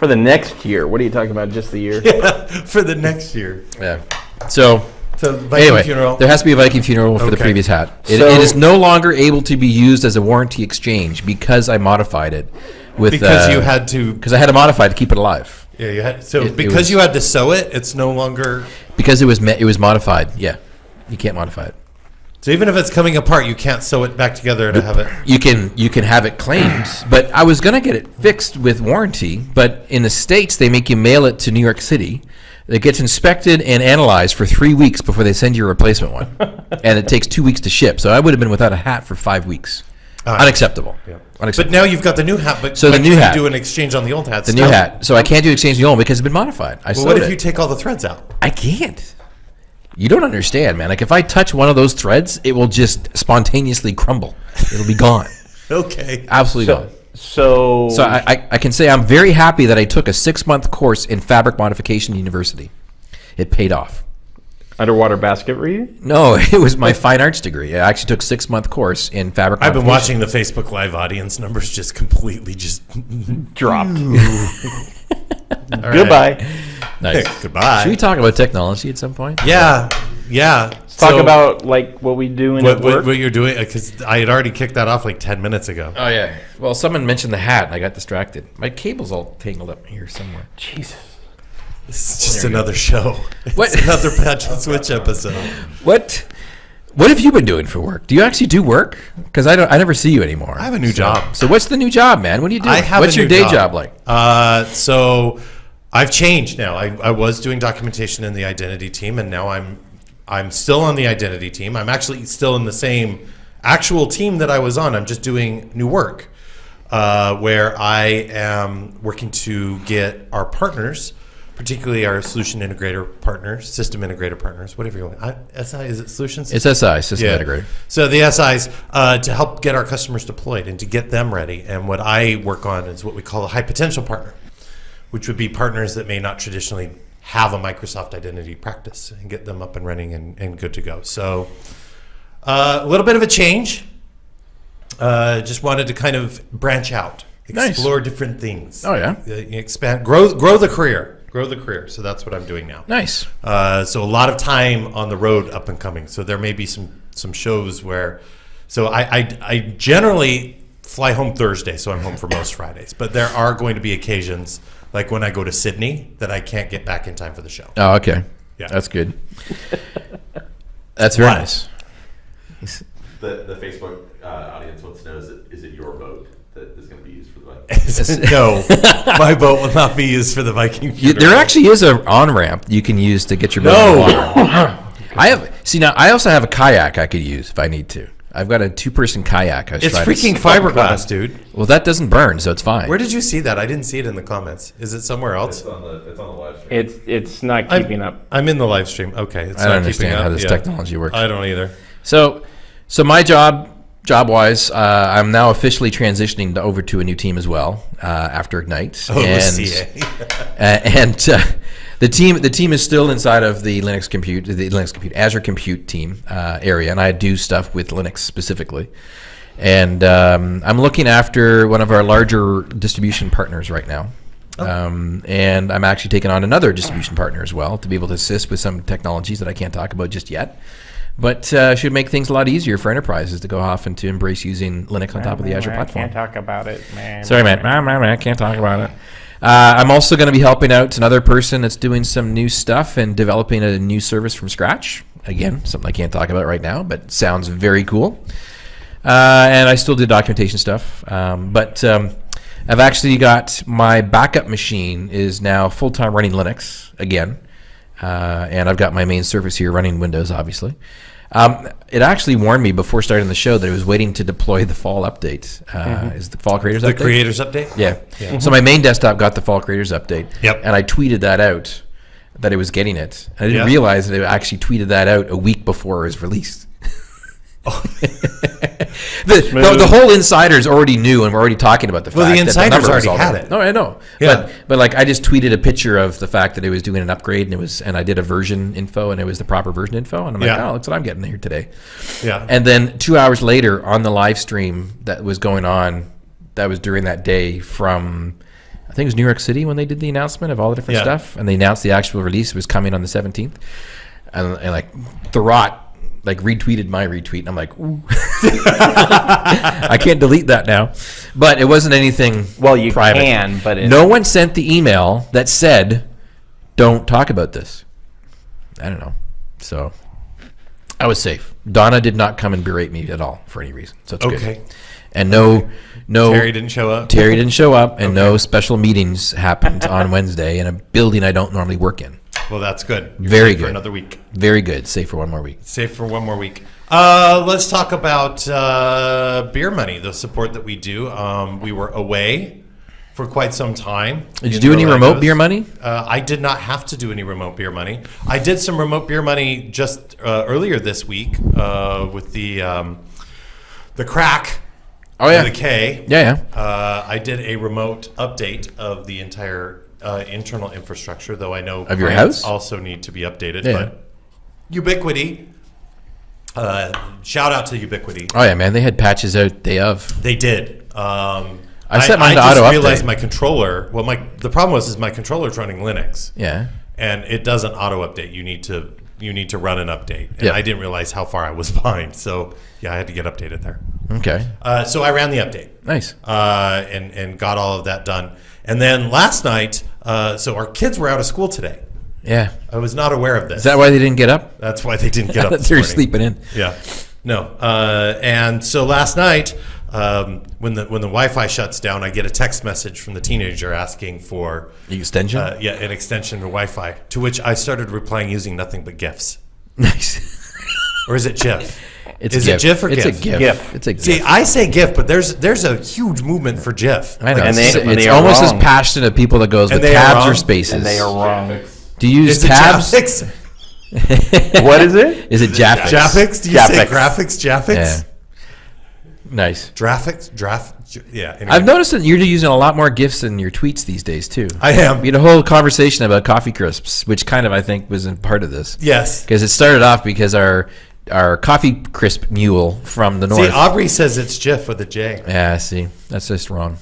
For the next year, what are you talking about? Just the year? Yeah, for the next year. yeah. So So Viking anyway, funeral. there has to be a Viking funeral for the previous hat. It, So- it is no longer able to be used as a warranty exchange because I modified it with because uh, you had to. because I had to modify it to keep it alive Yeah, you had. So It- it because was- you had to sew it, it's no longer. because it was me- it was modified. Yeah, you can't modify it. So even if it's coming apart, you can't sew it back together to have it. You can you can have it claimed, but I was gonna get it fixed with warranty. But in the states, they make you mail it to New York City. It gets inspected and analyzed for three weeks before they send you a replacement one, and it takes two weeks to ship. So I would have been without a hat for five weeks. Unacceptable. But Unacceptable. now you've got the new hat. But So the but new hat. do an exchange on the old hat. the new hat. So I can't do exchange on the old because it's been modified. I Well, what if it. you take all the threads out? I can't. You don't understand, man. Like if I touch one of those threads, it will just spontaneously crumble. It'll be gone. Okay. Absolutely So, gone. so, So I, I, I can say I'm very happy that I took a six month course in fabric modification university. It paid off. underwater basketry. No, it was my fine arts degree. I actually took six month course in fabric. I've been watching the Facebook Live audience numbers just completely just. Dropped. All right. Goodbye. Nice. Goodbye. Should we talk about technology at some point? Yeah, yeah. Talk So, about like what we do in what, at what, work. what you're doing because I had already kicked that off like ten minutes ago. Oh yeah. Well, someone mentioned the hat, and I got distracted. My cable's all tangled up here somewhere. Jesus. This is just another show. What? It's another patch and switch episode. What? What have you been doing for work? Do you actually do work? Because I don't. I never see you anymore. I have a new So- job. So what's the new job, man? What do you do? I have What's a your day job. job like? Uh, so I've changed now. I, I was doing documentation in the identity team, and now I'm I'm still on the identity team. I'm actually still in the same actual team that I was on. I'm just doing new work, uh, where I am working to get our partners, particularly our solution integrator partners, system integrator partners, whatever you want. I, SI is it solutions? It's SI, system integrator. So the SIs uh, to help get our customers deployed and to get them ready. And what I work on is what we call a high potential partner, which would be partners that may not traditionally have a Microsoft identity practice and get them up and running and, and good to go. So uh, a little bit of a change. Uh, just wanted to kind of branch out, Nice. explore different things. Oh, yeah? Uh, expand, grow, grow the career, grow the career. So that's what I'm doing now. Nice. Uh, so a lot of time on the road up and coming. So there may be some some shows where, so I I, I generally fly home Thursday, so I'm home for most Fridays. But there are going to be occasions like when I go to Sydney that I can't get back in time for the show. Oh, okay. Yeah. That's good. That's very nice. The, the Facebook uh, audience wants to know is it, is it your boat that is going to be used for the Vikings? no, my boat will not be used for the Viking. You, there actually is an on ramp you can use to get your boat in the water. I have see now. I also have a kayak I could use if I need to. I've got a two person kayak. I was It's trying freaking fiberglass, dude. Well, that doesn't burn, so it's fine. Where did you see that? I didn't see it in the comments. Is it somewhere else? It's on the it's on the live stream. It's it's not I'm- keeping up. I'm in the live stream. Okay, it's I don't not keeping understand up. how this Yeah. technology works. I don't either. So, so my job job wise, uh, I'm now officially transitioning to, over to a new team as well uh, after Ignite. Oh, and, CA. uh, and uh, the team the team is still inside of the Linux Compute the Linux Compute Azure Compute team uh, area, and I do stuff with Linux specifically. And um, I'm looking after one of our larger distribution partners right now. Um, and I'm actually taking on another distribution partner as well to be able to assist with some technologies that I can't talk about just yet. But uh, should make things a lot easier for enterprises to go off and to embrace using Linux on top of the Azure I platform. can't talk about it, man. Sorry, man. Man, man, man, I can't talk about it. Uh, I'm also going to be helping out another person that's doing some new stuff and developing a new service from scratch. Again, something I can't talk about right now, but sounds very cool. Uh, and I still do documentation stuff. Um, but um, I've actually got my backup machine is now full time running Linux again. Uh, and I've got my main service here running Windows, obviously. Um, it actually warned me before starting the show that it was waiting to deploy the fall update. Uh, Is the fall creators the update? creators update. Yeah. So my main desktop got the fall creators update. Yep. And I tweeted that out that it was getting it. I didn't Yeah. realize that it actually tweeted that out a week before it was released. the, the, the whole insiders already knew and were already talking about the Well, the fact that insiders number was already had it. No, I know. Yeah. But but like I just tweeted a picture of the fact that it was doing an upgrade and it was and I did a version info and it was the proper version info and I'm like, Yeah. oh, that's what I'm getting here today. Yeah. And then two hours later, on the live stream that was going on, that was during that day from, I think it was New York City when they did the announcement of all the different Yeah. stuff, and they announced the actual release was coming on the 17th, and, and like Thurrott like retweeted my retweet, and I'm like, ooh. I can't delete that now, but it wasn't anything. Well, you private. can, but it, No one sent the email that said, "Don't talk about this." I don't know. So I was safe. Dona did not come and berate me at all for any reason. So it's Okay. good. And no, no. Terry didn't show up. Terry didn't show up, and no special meetings happened on Wednesday in a building I don't normally work in. Well, that's good. You're Very safe For good. another week. Very good. Safe for one more week. Safe for one more week. Uh, let's talk about uh, beer money, the support that we do. Um, we were away for quite some time. Did you do any remote beer money? Uh, I did not have to do any remote beer money. I did some remote beer money just uh, earlier this week uh, with the um, the crack. Oh yeah. The K. Yeah, yeah. Uh, I did a remote update of the entire uh, internal infrastructure, though I know Of your house? also need to be updated. Yeah. But Ubiquiti, uh, shout out to Ubiquiti. Oh yeah, man. They had patches out day of. They did. Um, I set mine I to just auto realized update. my controller. Well, my the problem was is my controller's running Linux, Yeah. and it doesn't auto update. You need to you need to run an update, and Yeah. I didn't realize how far I was behind. So yeah, I had to get updated there. Okay. Uh, so I ran the update Nice. uh, and and got all of that done. And then last night, uh, so our kids were out of school today. Yeah. I was not aware of this. Is that why they didn't get up? That's why they didn't get up. They're sleeping in. Yeah, no. Uh, and so last night, um, when the when the Wi-Fi shuts down, I get a text message from the teenager asking for The extension. uh, yeah an extension to Wi-Fi. To which I started replying using nothing but gifs. nice. Or is it GIF? It's is a it GIF. GIF or it's GIF? a GIF. GIF. It's a GIF. See, I say GIF, but there's there's a huge movement for GIF. I know. And it's they- and it's they are almost as passionate of people that goes And with are tabs or spaces. and they are wrong. Do you use Is it tabs? Jaffix? what is it? Is it Jaffix? Jaffix? Do you say graphics? Jaffix? Yeah. Nice. Graphics? Draft? Yeah. Anyway. I've noticed that you're using a lot more gifs in your tweets these days too. I am. We had a whole conversation about coffee crisps, which kind of I think was a part of this. Yes. Because it started off because our our coffee crisp mule from the north. See. Aubrey says it's GIF with a J. yeah, see, that's just wrong.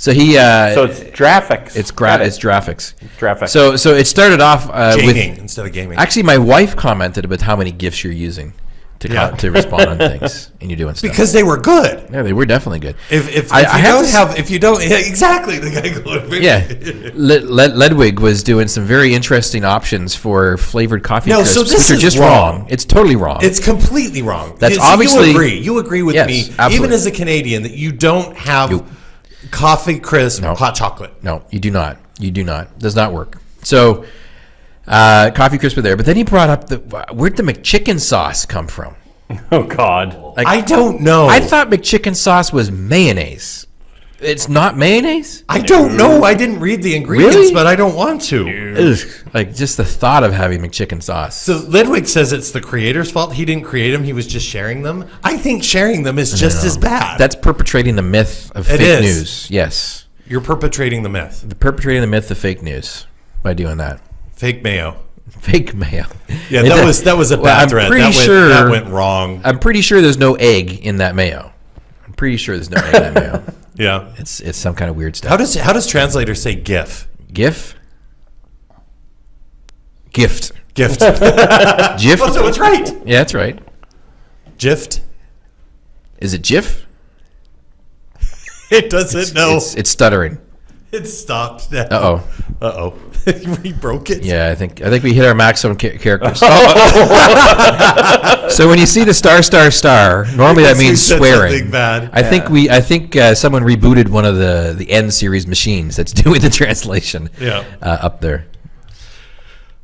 So he, uh, So it's graphics. it's gra- it. it's graphics. graphics. So so it started off uh, with instead of gaming. actually my wife commented about how many gifs you're using to co- Yeah. to respond on things, and you're doing stuff. because they were good. yeah, they were definitely good. If, if, I- if I you have don't to s- have, if you don't, yeah, exactly the guy going. Yeah, Led- Led- Ledwig was doing some very interesting options for flavored coffee No, crisps, so this which are is just wrong. wrong. It's totally wrong. It's completely wrong. That's You- obviously- you agree. You agree with Yes, me, even as a Canadian, that you don't have You- coffee crisp No. hot chocolate. no, you do not. You do not. Does not work. So, uh, coffee crisp were there, but then he brought up the where'd the McChicken sauce come from? oh God. Like, I don't know. I thought McChicken sauce was mayonnaise. It's not mayonnaise. I don't know. I didn't read the ingredients, Really? but I don't want to. Ugh. Like just the thought of having McChicken sauce. So Lidwig says it's the creator's fault. He didn't create them. He was just sharing them. I think sharing them is just as bad. That's perpetrating the myth of It fake is. news. Yes, You're perpetrating the myth. the perpetrating the myth of fake news by doing that. Fake mayo. Fake mayo. Yeah, It- that was that was a well, bad I'm threat. pretty that went, sure that went wrong. I'm pretty sure there's no egg in that mayo. I'm pretty sure there's no egg in that mayo. Yeah. It's it's some kind of weird stuff. How does how does translator say GIF? GIF? Gift. Gift. GIF? oh, so it's right. Yeah, that's right. Gift. Is it GIF? It doesn't know. It's, it's stuttering. It stopped. Uh oh. Uh oh. we broke it. Yeah, I think I think we hit our maximum ca- characters. so when you see the star star star, normally that means swearing. bad. I think we I think uh, someone rebooted one of the the N series machines that's doing the translation. Yeah. Uh, up there.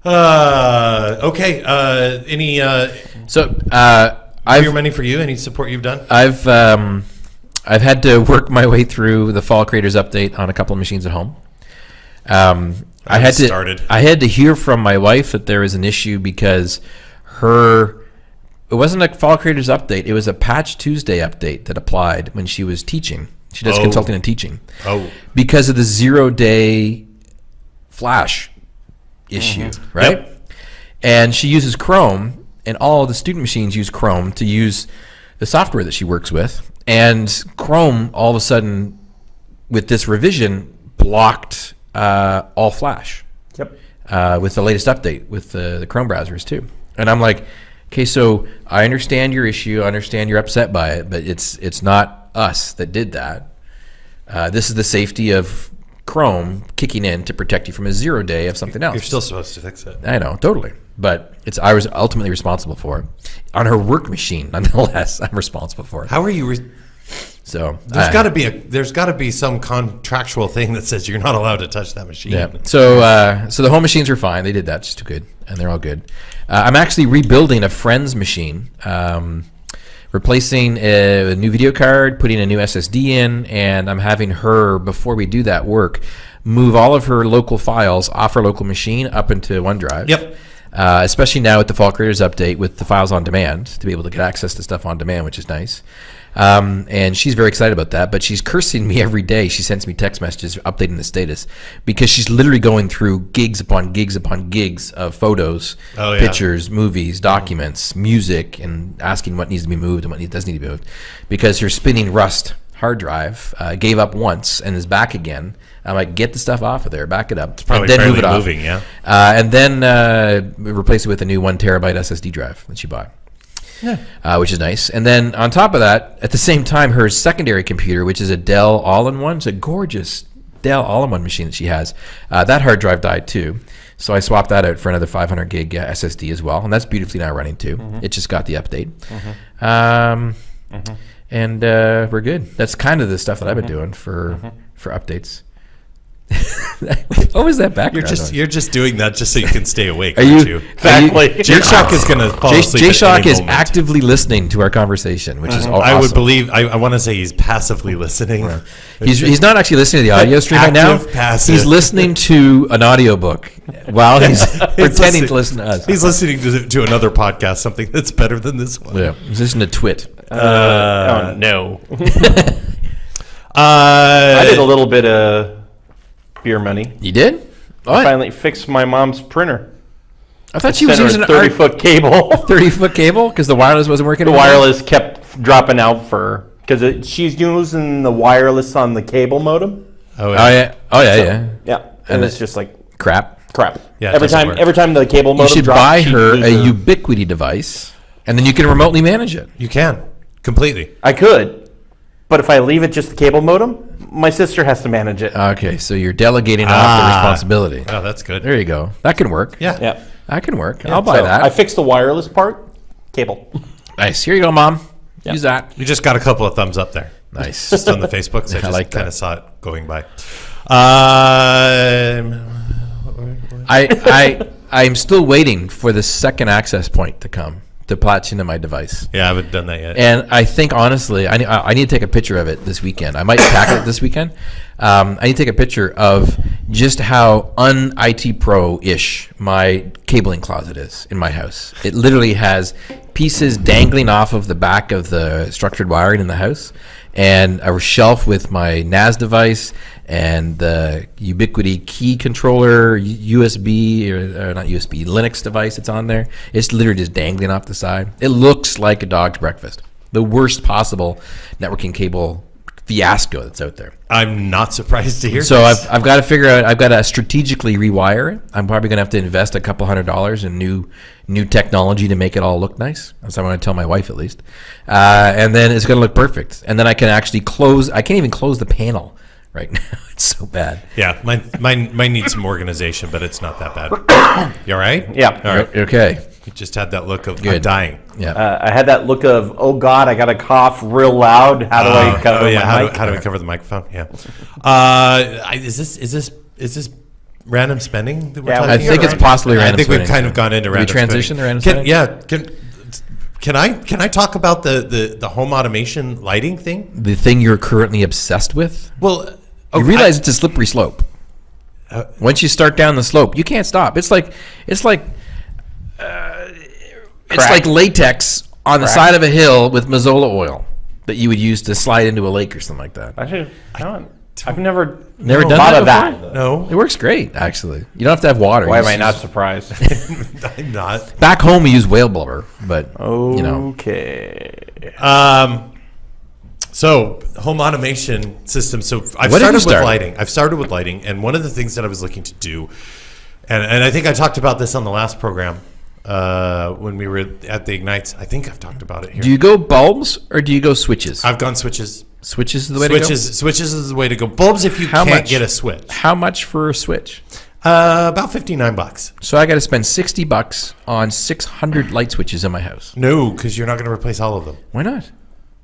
Uh, okay. Uh, any uh, So uh, I've your money for you? Any support you've done? I've um, I've had to work my way through the Fall Creators update on a couple of machines at home. Um, I had to started. I had to hear from my wife that there was an issue because her it wasn't a Fall Creators update; it was a Patch Tuesday update that applied when she was teaching. She does Oh. consulting and teaching Oh. because of the zero day flash issue, right? Yep. And she uses Chrome, and all the student machines use Chrome to use the software that she works with. And Chrome, all of a sudden, with this revision, blocked uh, all Flash Yep. uh, with the latest update with the, the Chrome browsers too. And I'm like, okay, so I understand your issue. I understand you're upset by it, but it's it's not us that did that. Uh, this is the safety of Chrome kicking in to protect you from a zero day of something else. You're still supposed to fix it. I know, totally. But it's I was ultimately responsible for it. On her work machine, nonetheless, I'm responsible for it. How are you? Re- So there's got to be a there's got to be some contractual thing that says you're not allowed to touch that machine. Yeah. So uh, so the home machines are fine. They did that just too good, and they're all good. Uh, I'm actually rebuilding a friend's machine, um, replacing a, a new video card, putting a new SSD in, and I'm having her before we do that work move all of her local files off her local machine up into OneDrive. Yep. Uh, especially now with the Fall Creators update with the files on demand to be able to get access to stuff on demand, which is nice. Um, and she's very excited about that, but she's cursing me every day. She sends me text messages updating the status because she's literally going through gigs upon gigs upon gigs of photos, Oh, yeah. pictures, movies, documents, music, and asking what needs to be moved and what doesn't need to be moved because her spinning Rust hard drive uh, gave up once and is back again. I'm like, get the stuff off of there, back it up, probably and then move it off. moving, yeah. Uh, and then uh, replace it with a new one terabyte SSD drive that she bought. Uh, which is nice. And then on top of that, at the same time, her secondary computer, which is a Dell All-in-One, it's a gorgeous Dell All-in-One machine that she has. Uh, that hard drive died too, so I swapped that out for another 500 gig uh, SSD as well, and that's beautifully now running too. It just got the update, um, and uh, we're good. That's kind of the stuff that I've been doing for for updates. what was that background? You're just noise? you're just doing that just so you can stay awake, Are aren't you you? Exactly. Jay Shock is going to fall Jay, asleep. Jay at Shock any is moment. actively listening to our conversation, which is all I would believe. I, I want to say he's passively listening. He's, he's not actually listening to the audio stream right now. Passive. He's listening to an audiobook while he's pretending to listen to us. He's listening to, to another podcast, something that's better than this one. yeah, he's listening to Twit. oh no. Uh, I did a little bit of beer money. You did? Oh, I, Finally fixed my mom's printer. I thought she was using a 30 30 foot cable. 30 foot cable because the wireless wasn't working. the anymore? wireless kept dropping out for because she's using the wireless on the cable modem. Oh, Oh yeah. Oh yeah. So, yeah. Yeah, And and it's it- just like Crap. crap. Yeah, every time, work. every time the cable modem You should drops, buy her a loses Ubiquiti device, and then you can remotely manage it. You can completely. I could, but if I leave it just the cable modem, my sister has to manage it. Okay, so you're delegating off the Ah. responsibility. Oh, that's good. There you go. That can work. Yeah. yeah, That can work. I'll buy So that. I fixed the wireless part. Cable. nice. Here you go, mom. Use that. You just got a couple of thumbs up there. Nice. Just on the Facebook, so I I just like that. kind of saw it going by. Um, I I I'm still waiting for the second access point to come to platina my device. Yeah, I haven't done that yet. And I think honestly, I, ne- I I need to take a picture of it this weekend. I might pack it this weekend. Um, I need to take a picture of just how un IT pro ish my cabling closet is in my house. It literally has pieces dangling off of the back of the structured wiring in the house, and a shelf with my NAS device and the Ubiquiti key controller, USB or, or not USB, Linux device that's on there. It's literally just dangling off the side. It looks like a dog's breakfast. The worst possible networking cable fiasco that's out there. I'm not surprised to hear. So this. I've, I've got to figure out. I've got to strategically rewire it. I'm probably going to have to invest a couple hundred dollars in new new technology to make it all look nice. That's what I'm going to tell my wife at least. Uh, and then it's going to look perfect. And then I can actually close. I can't even close the panel right now. It's so bad. yeah, mine, mine, mine needs some organization, but it's not that bad. You all right? Yeah. All right. Okay. You just had that look of I'm dying. Yeah. Uh, I had that look of, oh God, I got to cough real loud. How do I Uh, cover oh, yeah. my How mic? do, how do we cover the microphone? Yeah. Uh, I, is this is this is this random spending? That we're Yeah, talking I I think think about? it's possibly I random. think we've kind of gone into We random. transition spinning. to random Can, spinning? yeah. Can can I can I talk about the, the the home automation lighting thing? The thing you're currently obsessed with. Well, You realize I- it's a slippery slope. Once you start down the slope, you can't stop. It's like it's like uh, it's like latex on the side of a hill with Mazola oil that you would use to slide into a lake or something like that. Actually, I don't, I've never, Never done thought that of before? that. no, It works great, actually. You don't have to have water. Why am I not surprised? I'm not. Back home, we use whale blubber, but Oh. you know, Okay. Um, so home automation system. So I've What started you with lighting. I've started with lighting, and one of the things that I was looking to do, and, and I think I talked about this on the last program uh, when we were at the ignites. I think I've talked about it here. do you go bulbs or do you go switches? I've gone switches. switches is the way Switches, switches is the way to go. Bulbs if you How can't much? get a switch. How much for a switch? Uh, about fifty nine bucks. So I got to spend sixty bucks on six hundred light switches in my house. No, because you're not going to replace all of them. Why not?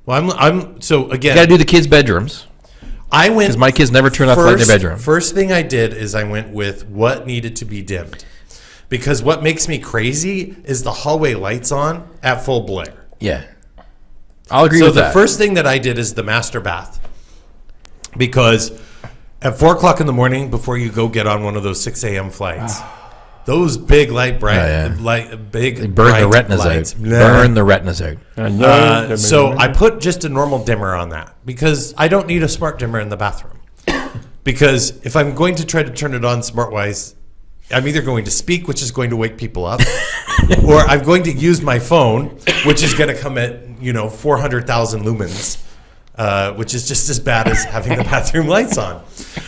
Well, I'm, I'm so again. You got to do the kids' bedrooms. I went Because my kids never turn off the light in their bedroom. First thing I did is I went with what needed to be dimmed. Because what makes me crazy is the hallway lights on at full blare. Yeah, I'll agree So with that. So the first thing that I did is the master bath. Because at four o'clock in the morning, before you go get on one of those six a.m. flights, those big light bright, Oh, yeah. light big They burn the retinas lights. out. Nah. Burn the retinas out. Uh, so I put just a normal dimmer on that because I don't need a smart dimmer in the bathroom. because if I'm going to try to turn it on smartwise, I'm either going to speak, which is going to wake people up, or I'm going to use my phone, which is going to come at you know 400,000 lumens, uh, which is just as bad as having the bathroom lights on.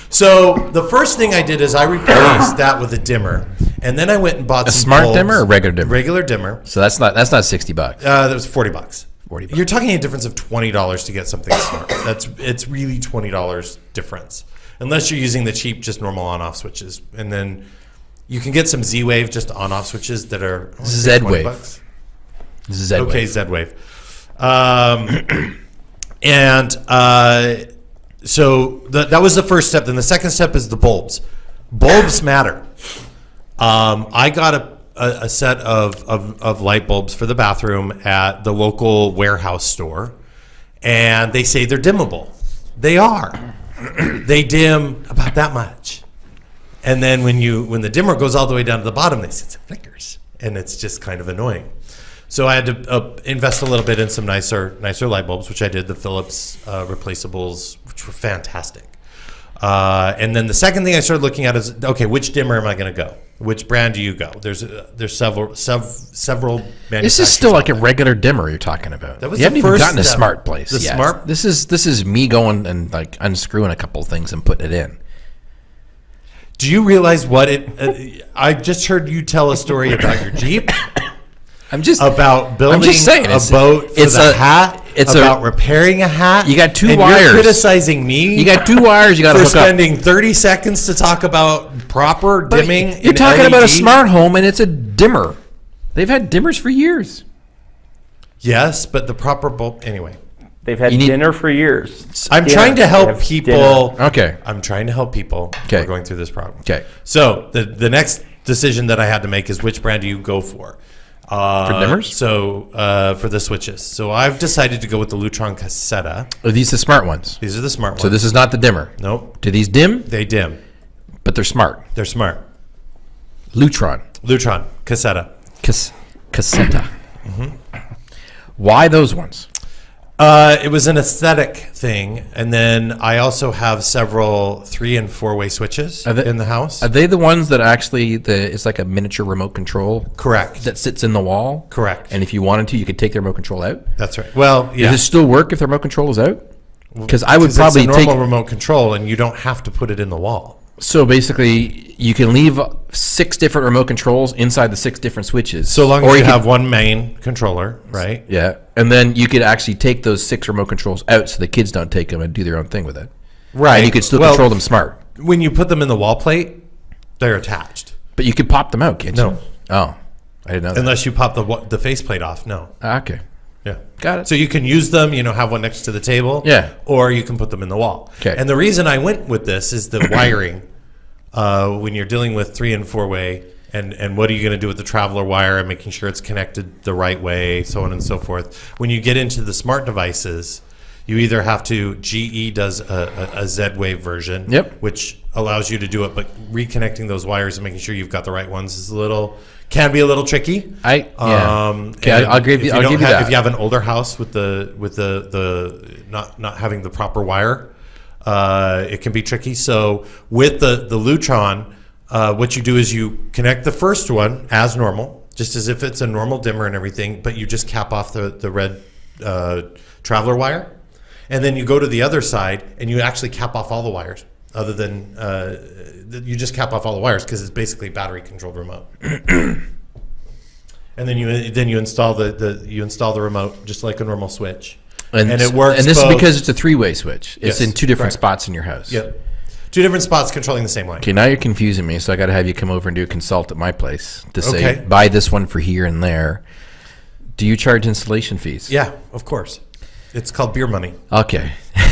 So the first thing I did is I replaced that with a dimmer, and then I went and bought A some smart bulbs. dimmer or regular dimmer? Regular dimmer. So that's not that's not sixty bucks. Uh, that was forty bucks. 40 bucks. You're talking a difference of twenty dollars to get something smart. That's it's really twenty dollars difference, unless you're using the cheap, just normal on-off switches, and then you can get some Z-Wave just on-off switches that are I wanna say 20 Z-Wave. bucks. Z Okay, Z-Wave. Um, and uh, so the, that was the first step. Then the second step is the bulbs. Bulbs matter. Um, I got a, a, a set of, of, of light bulbs for the bathroom at the local warehouse store, and they say they're dimmable. They are. they dim about that much. And then when you when the dimmer goes all the way down to the bottom, they say it flickers, and it's just kind of annoying. So I had to uh, invest a little bit in some nicer nicer light bulbs, which I did. The Philips uh, replaceables, which were fantastic. Uh, and then the second thing I started looking at is okay, which dimmer am I going to go? Which brand do you go? There's uh, there's several sev- several manufacturers. This is still like a regular dimmer you're talking about. That was you the haven't even gotten a smart place. The yet. smart- This is this is me going and like unscrewing a couple things and putting it in. Do you realize what it? Uh, I just heard you tell a story about your Jeep. I'm just about building just saying, a it's- boat for it's the a- hat. it's about a- repairing a hat. You got two and wires. You're criticizing me. You got two wires you got to for hook up. spending 30 seconds to talk about proper But dimming. You're in talking about a smart home and it's a dimmer. They've had dimmers for years. Yes, but the proper bulb. Anyway, They've had You need- dinner for years. I'm Yeah, trying to they help have people. dinner. Okay. I'm trying to help people. Okay. We're going through this problem. Okay. So the the next decision that I had to make is which brand do you go for? Uh, For dimmers? So uh, for the switches. So I've decided to go with the Lutron Caséta. Are these the smart ones? These are the smart ones. So this is not the dimmer. nope. Do these dim? They dim. But they're smart. They're smart. Lutron. Lutron Caséta. Cas- Caséta. Mm-hmm. Why those ones? Uh, it was an aesthetic thing, and then I also have several three and four way switches they- in the house. Are they the ones that actually the it's like a miniature remote control Correct. that sits in the wall? Correct. And if you wanted to, you could take the remote control out. That's right. Well, yeah. Does it still work if the remote control is out? Because I would probably it's a take. normal remote control, and you don't have to put it in the wall. So basically, you can leave six different remote controls inside the six different switches. So long Or as you could- have one main controller, right? Yeah, and then you could actually take those six remote controls out, so the kids don't take them and do their own thing with it. Right. And you could still Well, control them smart, When you put them in the wall plate, they're attached. but you could pop them out, can't No. you? Oh, I didn't know that. Unless you pop the the faceplate off. No. Ah, okay, Yeah. got it. So you can use them, you know, have one next to the table. Yeah. Or you can put them in the wall. 'Kay. And the reason I went with this is the wiring. Uh, when you're dealing with three and four way, and, and what are you going to do with the traveler wire and making sure it's connected the right way, so on and so forth. When you get into the smart devices, you either have to, GE does a, a, a Z Wave version, Yep. which allows you to do it, but reconnecting those wires and making sure you've got the right ones is a little, can be a little tricky. I yeah. Um, okay, I'll, I'll give if you. I'll give you have- that. If you have an older house with the with the the not not having the proper wire, uh, it can be tricky. So with the the Lutron, uh, what you do is you connect the first one as normal, just as if it's a normal dimmer and everything, but you just cap off the the red uh, traveler wire, and then you go to the other side and you actually cap off all the wires. Other than uh, you just cap off all the wires because it's basically battery controlled remote. And then you then you install the, the you install the remote just like a normal switch, and, it works. And this both- is because it's a three-way switch. It's Yes, in two different correct. spots in your house. yep, two different spots controlling the same line. Okay, now you're confusing me, so I got to have you come over and do a consult at my place to say Okay. buy this one for here and there. Do you charge installation fees? Yeah, of course. It's called beer money. Okay.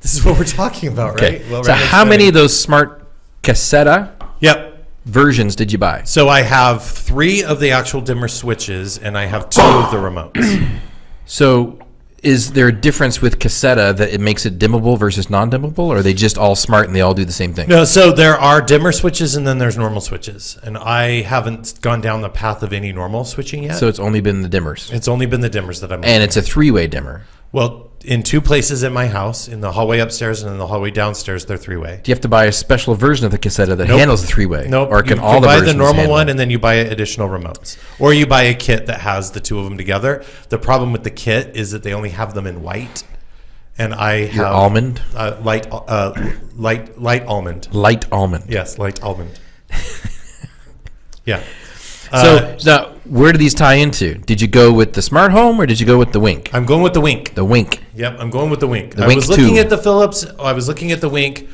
This is what we're talking about, Okay. right? Well, so how many of those smart Caséta Yep. versions did you buy? So I have three of the actual dimmer switches, and I have two of the remotes. So is there a difference with Caséta that it makes it dimmable versus non-dimmable, or are they just all smart and they all do the same thing? No, so there are dimmer switches, and then there's normal switches, and I haven't gone down the path of any normal switching yet. So it's only been the dimmers, it's only been the dimmers that I'm. and it's a three-way dimmer. Well, in two places in my house, in the hallway upstairs and in the hallway downstairs, they're three way. Do you have to buy a special version of the Caséta that Nope. handles the three-way? Nope. Or can you all the buy the normal one it? and then you buy additional remotes, or you buy a kit that has the two of them together. The problem with the kit is that they only have them in white, and I Your have almond, uh, light uh, light light almond. light almond. Yes, light almond. yeah. So Uh, now, where do these tie into? Did you go with the smart home or did you go with the Wink? I'm going with the wink. The Wink. Yep, I'm going with the wink. I Wink was looking two. at the Philips. I was looking at the wink.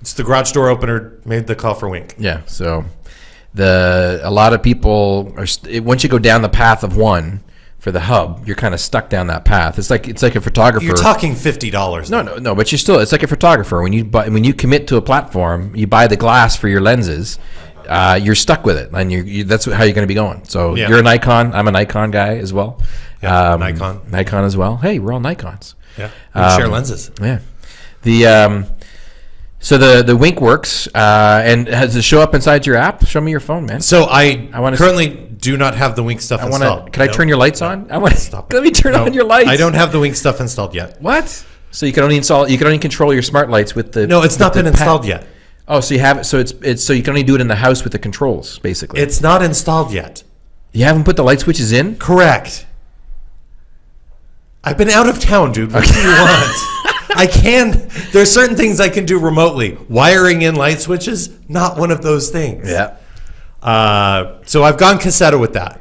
It's the garage door opener. Made the call for wink. Yeah. So the a lot of people are once you go down the path of one for the hub, you're kind of stuck down that path. It's like it's like a photographer. You're talking fifty dollars. no, no, no. But you're still. It's like a photographer when you buy when you commit to a platform, you buy the glass for your lenses. Uh, you're stuck with it, and you're, you, that's how you're going to be going. So Yeah. you're a Nikon. I'm a Nikon guy as well. Yeah, Nikon. Nikon as well. Hey, we're all Nikons. Yeah, we share Um, lenses. Yeah. The um, so the the Wink works, uh, and has it show up inside your app? Show me your phone, man. So I, I wanna currently do not have the wink stuff I want installed. to. Can I No. turn your lights on? I want to. Stop Let me turn No, on your lights. I don't have the wink stuff installed yet. What? So you can only install. You can only control your smart lights with the. No, it's not been installed yet. Oh, so you have it. So it's it's so you can only do it in the house with the controls, basically. It's not installed yet. you haven't put the light switches in. Correct. I've been out of town, dude. What do you want? I can. There's certain things I can do remotely. Wiring in light switches, not one of those things. Yeah. Uh, so I've gone Caséta with that,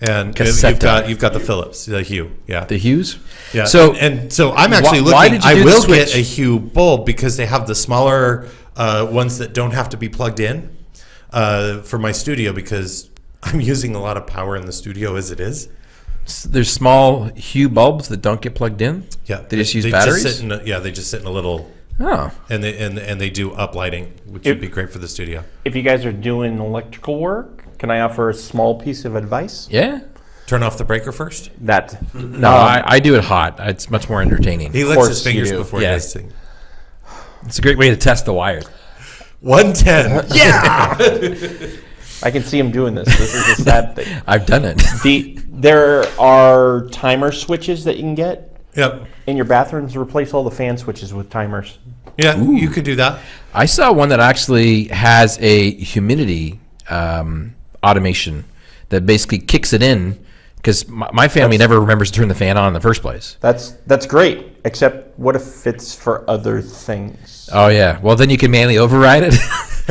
and Caséta. you've got you've got the Philips, the Hue, yeah, The Hues. yeah. So and, and so I'm actually why looking. did you I will get a Hue bulb because they have the smaller uh, ones that don't have to be plugged in uh, for my studio because I'm using a lot of power in the studio as it is. s- there's small Hue bulbs that don't get plugged in. Yeah, They just use sit batteries? in a, yeah, they just sit in a little, Oh. and they and, and they do uplighting, which It- would be great for the studio. If you guys are doing electrical work, Can I offer a small piece of advice? Yeah. Turn off the breaker first. That No, I, I do it hot. It's much more entertaining. He licks his fingers do. before Yeah. he does things. It's a great way to test the wires. 110. Yeah. I can see him doing this. This is a sad thing. I've done it. The there are timer switches that you can get yep. in your bathrooms. Replace all the fan switches with timers. Yeah, you could do that. I saw one that actually has a humidity um, automation that basically kicks it in because my, my family never remembers to turn the fan on in the first place. That's that's great. Except what if it's for other things? Oh yeah. Well, then you can manually override it.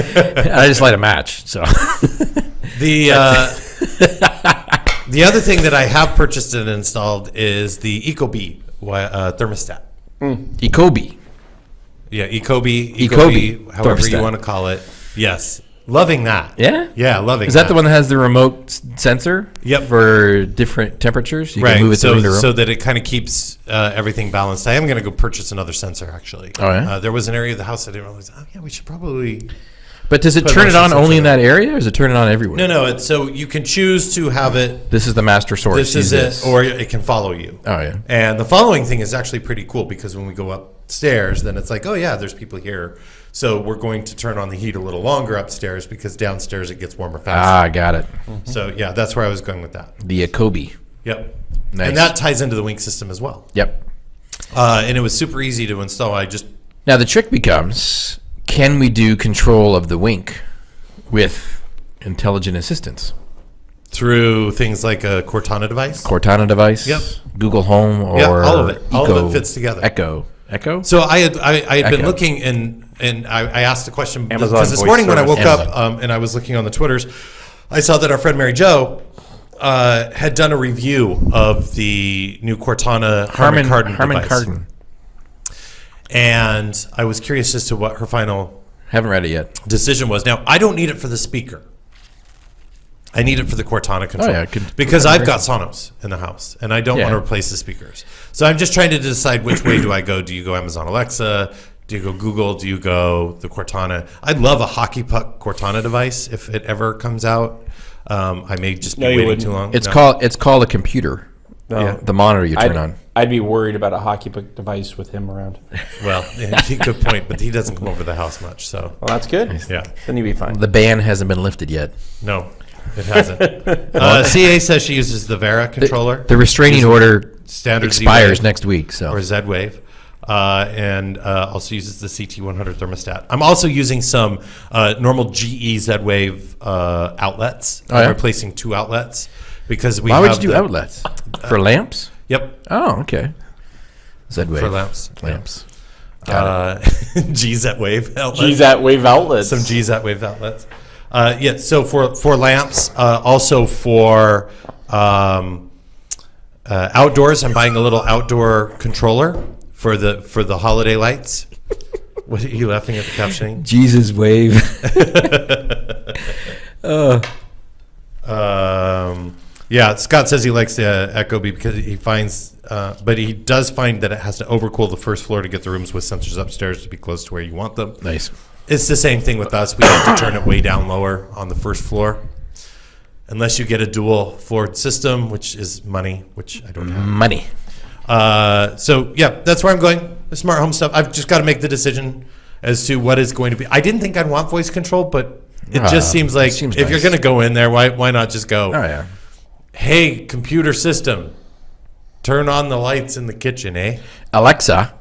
I just light a match. So The uh, the other thing that I have purchased and installed is the Ecobee wi- uh, thermostat. Ecobee. Yeah, Ecobee, Ecobee Ecobee, however thermostat. you want to call it. Yes, loving that. Yeah. Yeah, loving. Is that the one that has the remote sensor? Yep. For different temperatures, you Right, can move it so, the room. so that it kind of keeps uh, everything balanced. I am going to go purchase another sensor actually. Oh, yeah? Uh, there was an area of the house I didn't realize. Oh yeah, we should probably. but does it turn it on only in that area, or does it turn it on everywhere? No, no. It's, so you can choose to have it. This is the master source. This is it, or it can follow you. Oh, yeah. And the following thing is actually pretty cool because when we go upstairs, then it's like, oh yeah, there's people here. So we're going to turn on the heat a little longer upstairs because downstairs it gets warmer faster. ah, got it. So yeah, that's where I was going with that. The Ecobee. Yep. Nice. And that ties into the Wink system as well. Yep. Uh, and it was super easy to install. I just Now the trick becomes: Can we do control of the Wink with intelligent assistance? through things like a Cortana device. Cortana device. Yep. Google Home or Yeah, all of it. All of it fits together. Echo. Echo. So I had I, I had been looking and and I, I asked the question Amazon because this voice morning when I woke up um, and I was looking on the twitters, I saw that our friend Mary Jo uh, had done a review of the new Cortana Harman Harman Kardon Harman device, Kardon. and I was curious as to what her final Haven't read it yet. decision was. Now I don't need it for the speaker. I need it for the Cortana control Oh, yeah, could- because I've got Sonos in the house and I don't Yeah. want to replace the speakers. So I'm just trying to decide which way do I go. Do you go Amazon Alexa? Do you go Google? Do you go the Cortana? I'd love a hockey puck Cortana device if it ever comes out. Um, I may just be No, you waiting wouldn't. too long. It's No. called it's called a computer. No. The monitor you turn I'd, on. I'd be worried about a hockey puck device with him around. well, yeah, good point, but he doesn't come over the house much. So Well, that's good. yeah, Then you'd be fine. The ban hasn't been lifted yet. no, it hasn't. uh, CA says she uses the Vera controller. The restraining Uses order standard expires Z-Wave. next week. So or Z-Wave, uh, and uh, also uses the CT100 thermostat. I'm also using some uh, normal GE Z-Wave uh, outlets. Oh, yeah? I'm replacing two outlets because we why would you do the- outlets for lamps? Yep, Oh, okay. Z-Wave for lamps. Lamps. Uh, G Z-Wave outlets. G's at Wave Outlets. some G Z-Wave outlets. Uh, yeah, so for for lamps, uh, also for um, uh, outdoors, I'm buying a little outdoor controller for the for the holiday lights. What are you laughing at the captioning? Jesus wave. Um, yeah, Scott says he likes the uh, Ecobee because he finds, uh, but he does find that it has to overcool the first floor to get the rooms with sensors upstairs to be close to where you want them. nice. It's the same thing with us. We have to turn it way down lower on the first floor. Unless you get a dual floored system, which is money, which I don't have. Money. Uh, so yeah, that's where I'm going. The smart home stuff. I've just got to make the decision as to what is going to be. I didn't think I'd want voice control, but it Ah, just seems like seems if you're going to go in there, why why not just go? Oh yeah. Hey, computer system, turn on the lights in the kitchen, eh? Alexa,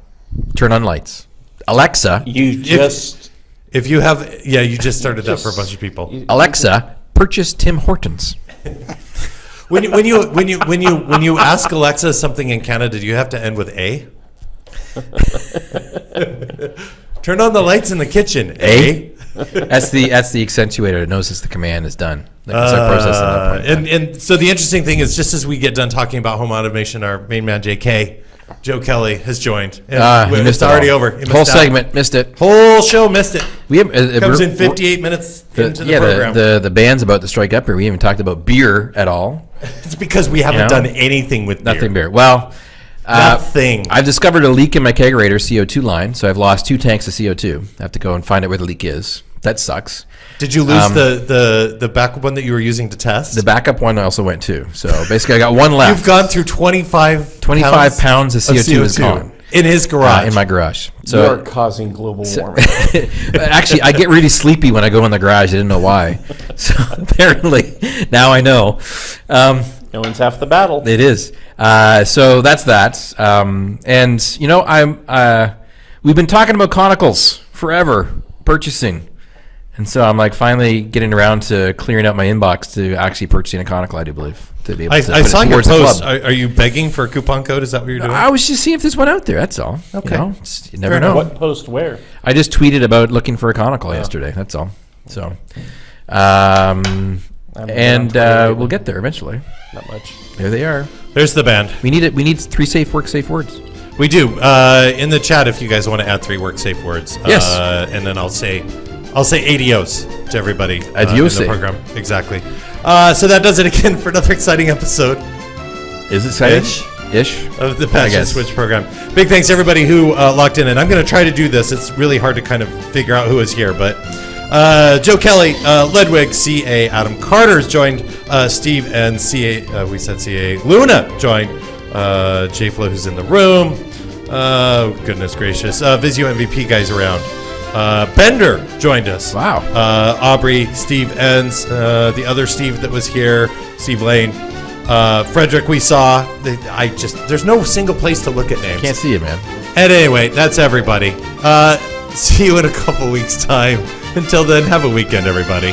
turn on lights. Alexa, You just If you have, yeah, you just started that for a bunch of people. Alexa, purchase Tim Hortons. When you when you when you when you when you ask Alexa something in Canada, do you have to end with a? Turn on the lights in the kitchen. A? That's the that's the accentuator. It knows as the command is done. That can start at that Uh, and and so the interesting thing is, just as we get done talking about home automation, our main man J.K. Joe Kelly has joined. And Ah, you it's missed it already all. over. You Whole missed out. segment missed it. Whole show missed it. We have, uh, uh, Comes we're- in 58 minutes the- into the yeah, program. the, the the band's about to strike up here. We haven't talked about beer at all. it's because we haven't done anything with Nothing beer. beer. Well, uh, Nothing. I've discovered a leak in my kegerator CO2 line, so I've lost two tanks of CO2. I have to go and find out where the leak is. That sucks. Did you lose Um, the, the, the backup one that you were using to test? The backup one I also went to. So basically, I got one left. You've gone through 25 25 pounds of CO2 is gone. In his uh, garage. in my garage. You're So causing global warming. actually, I get really sleepy when I go in the garage. I didn't know why. So apparently, now I know. Um, no one's half the battle. It is. Uh, so that's that. Um, and you know, I'm. Uh, we've been talking about conicals forever, purchasing, and so I'm like finally getting around to clearing out my inbox to actually purchasing a conical. I do believe to be able I, to. I saw your post. Are, are you begging for a coupon code? Is that what you're doing? I was just seeing if there's one out there. That's all. Okay. You, know, you never Fair know. What post where? I just tweeted about looking for a conical yesterday. That's all. So, um, and uh, we'll get there eventually. Not much. There they are. There's the band. We need it. We need three safe work, safe words. We do. Uh, in the chat, if you guys want to add three work safe words. Yes. Uh, and then I'll say, I'll say adios to everybody. uh, Adios. in the program. Exactly. Uh, so that does it again for another exciting episode Is it exciting? Ish. Ish. of the Patch and. Switch program. Big thanks to everybody who uh, locked in, and I'm going to try to do this. It's really hard to kind of figure out who is here, but uh, Joe Kelly, uh, Ledwig, CA, Adam Carter's joined, uh, Steve and CA, uh, we said CA, Luna joined, uh, J Flo who's in the room. Uh, goodness gracious, uh, Visio MVP guys around. Uh, Bender joined us. Wow. Uh, Aubrey, Steve Enns, uh, the other Steve that was here, Steve Lane. Uh, Frederick, we saw. I just there's no single place to look at names. Can't see it, man. And anyway, that's everybody. Uh, see you in a couple weeks' time. Until then, have a weekend, everybody.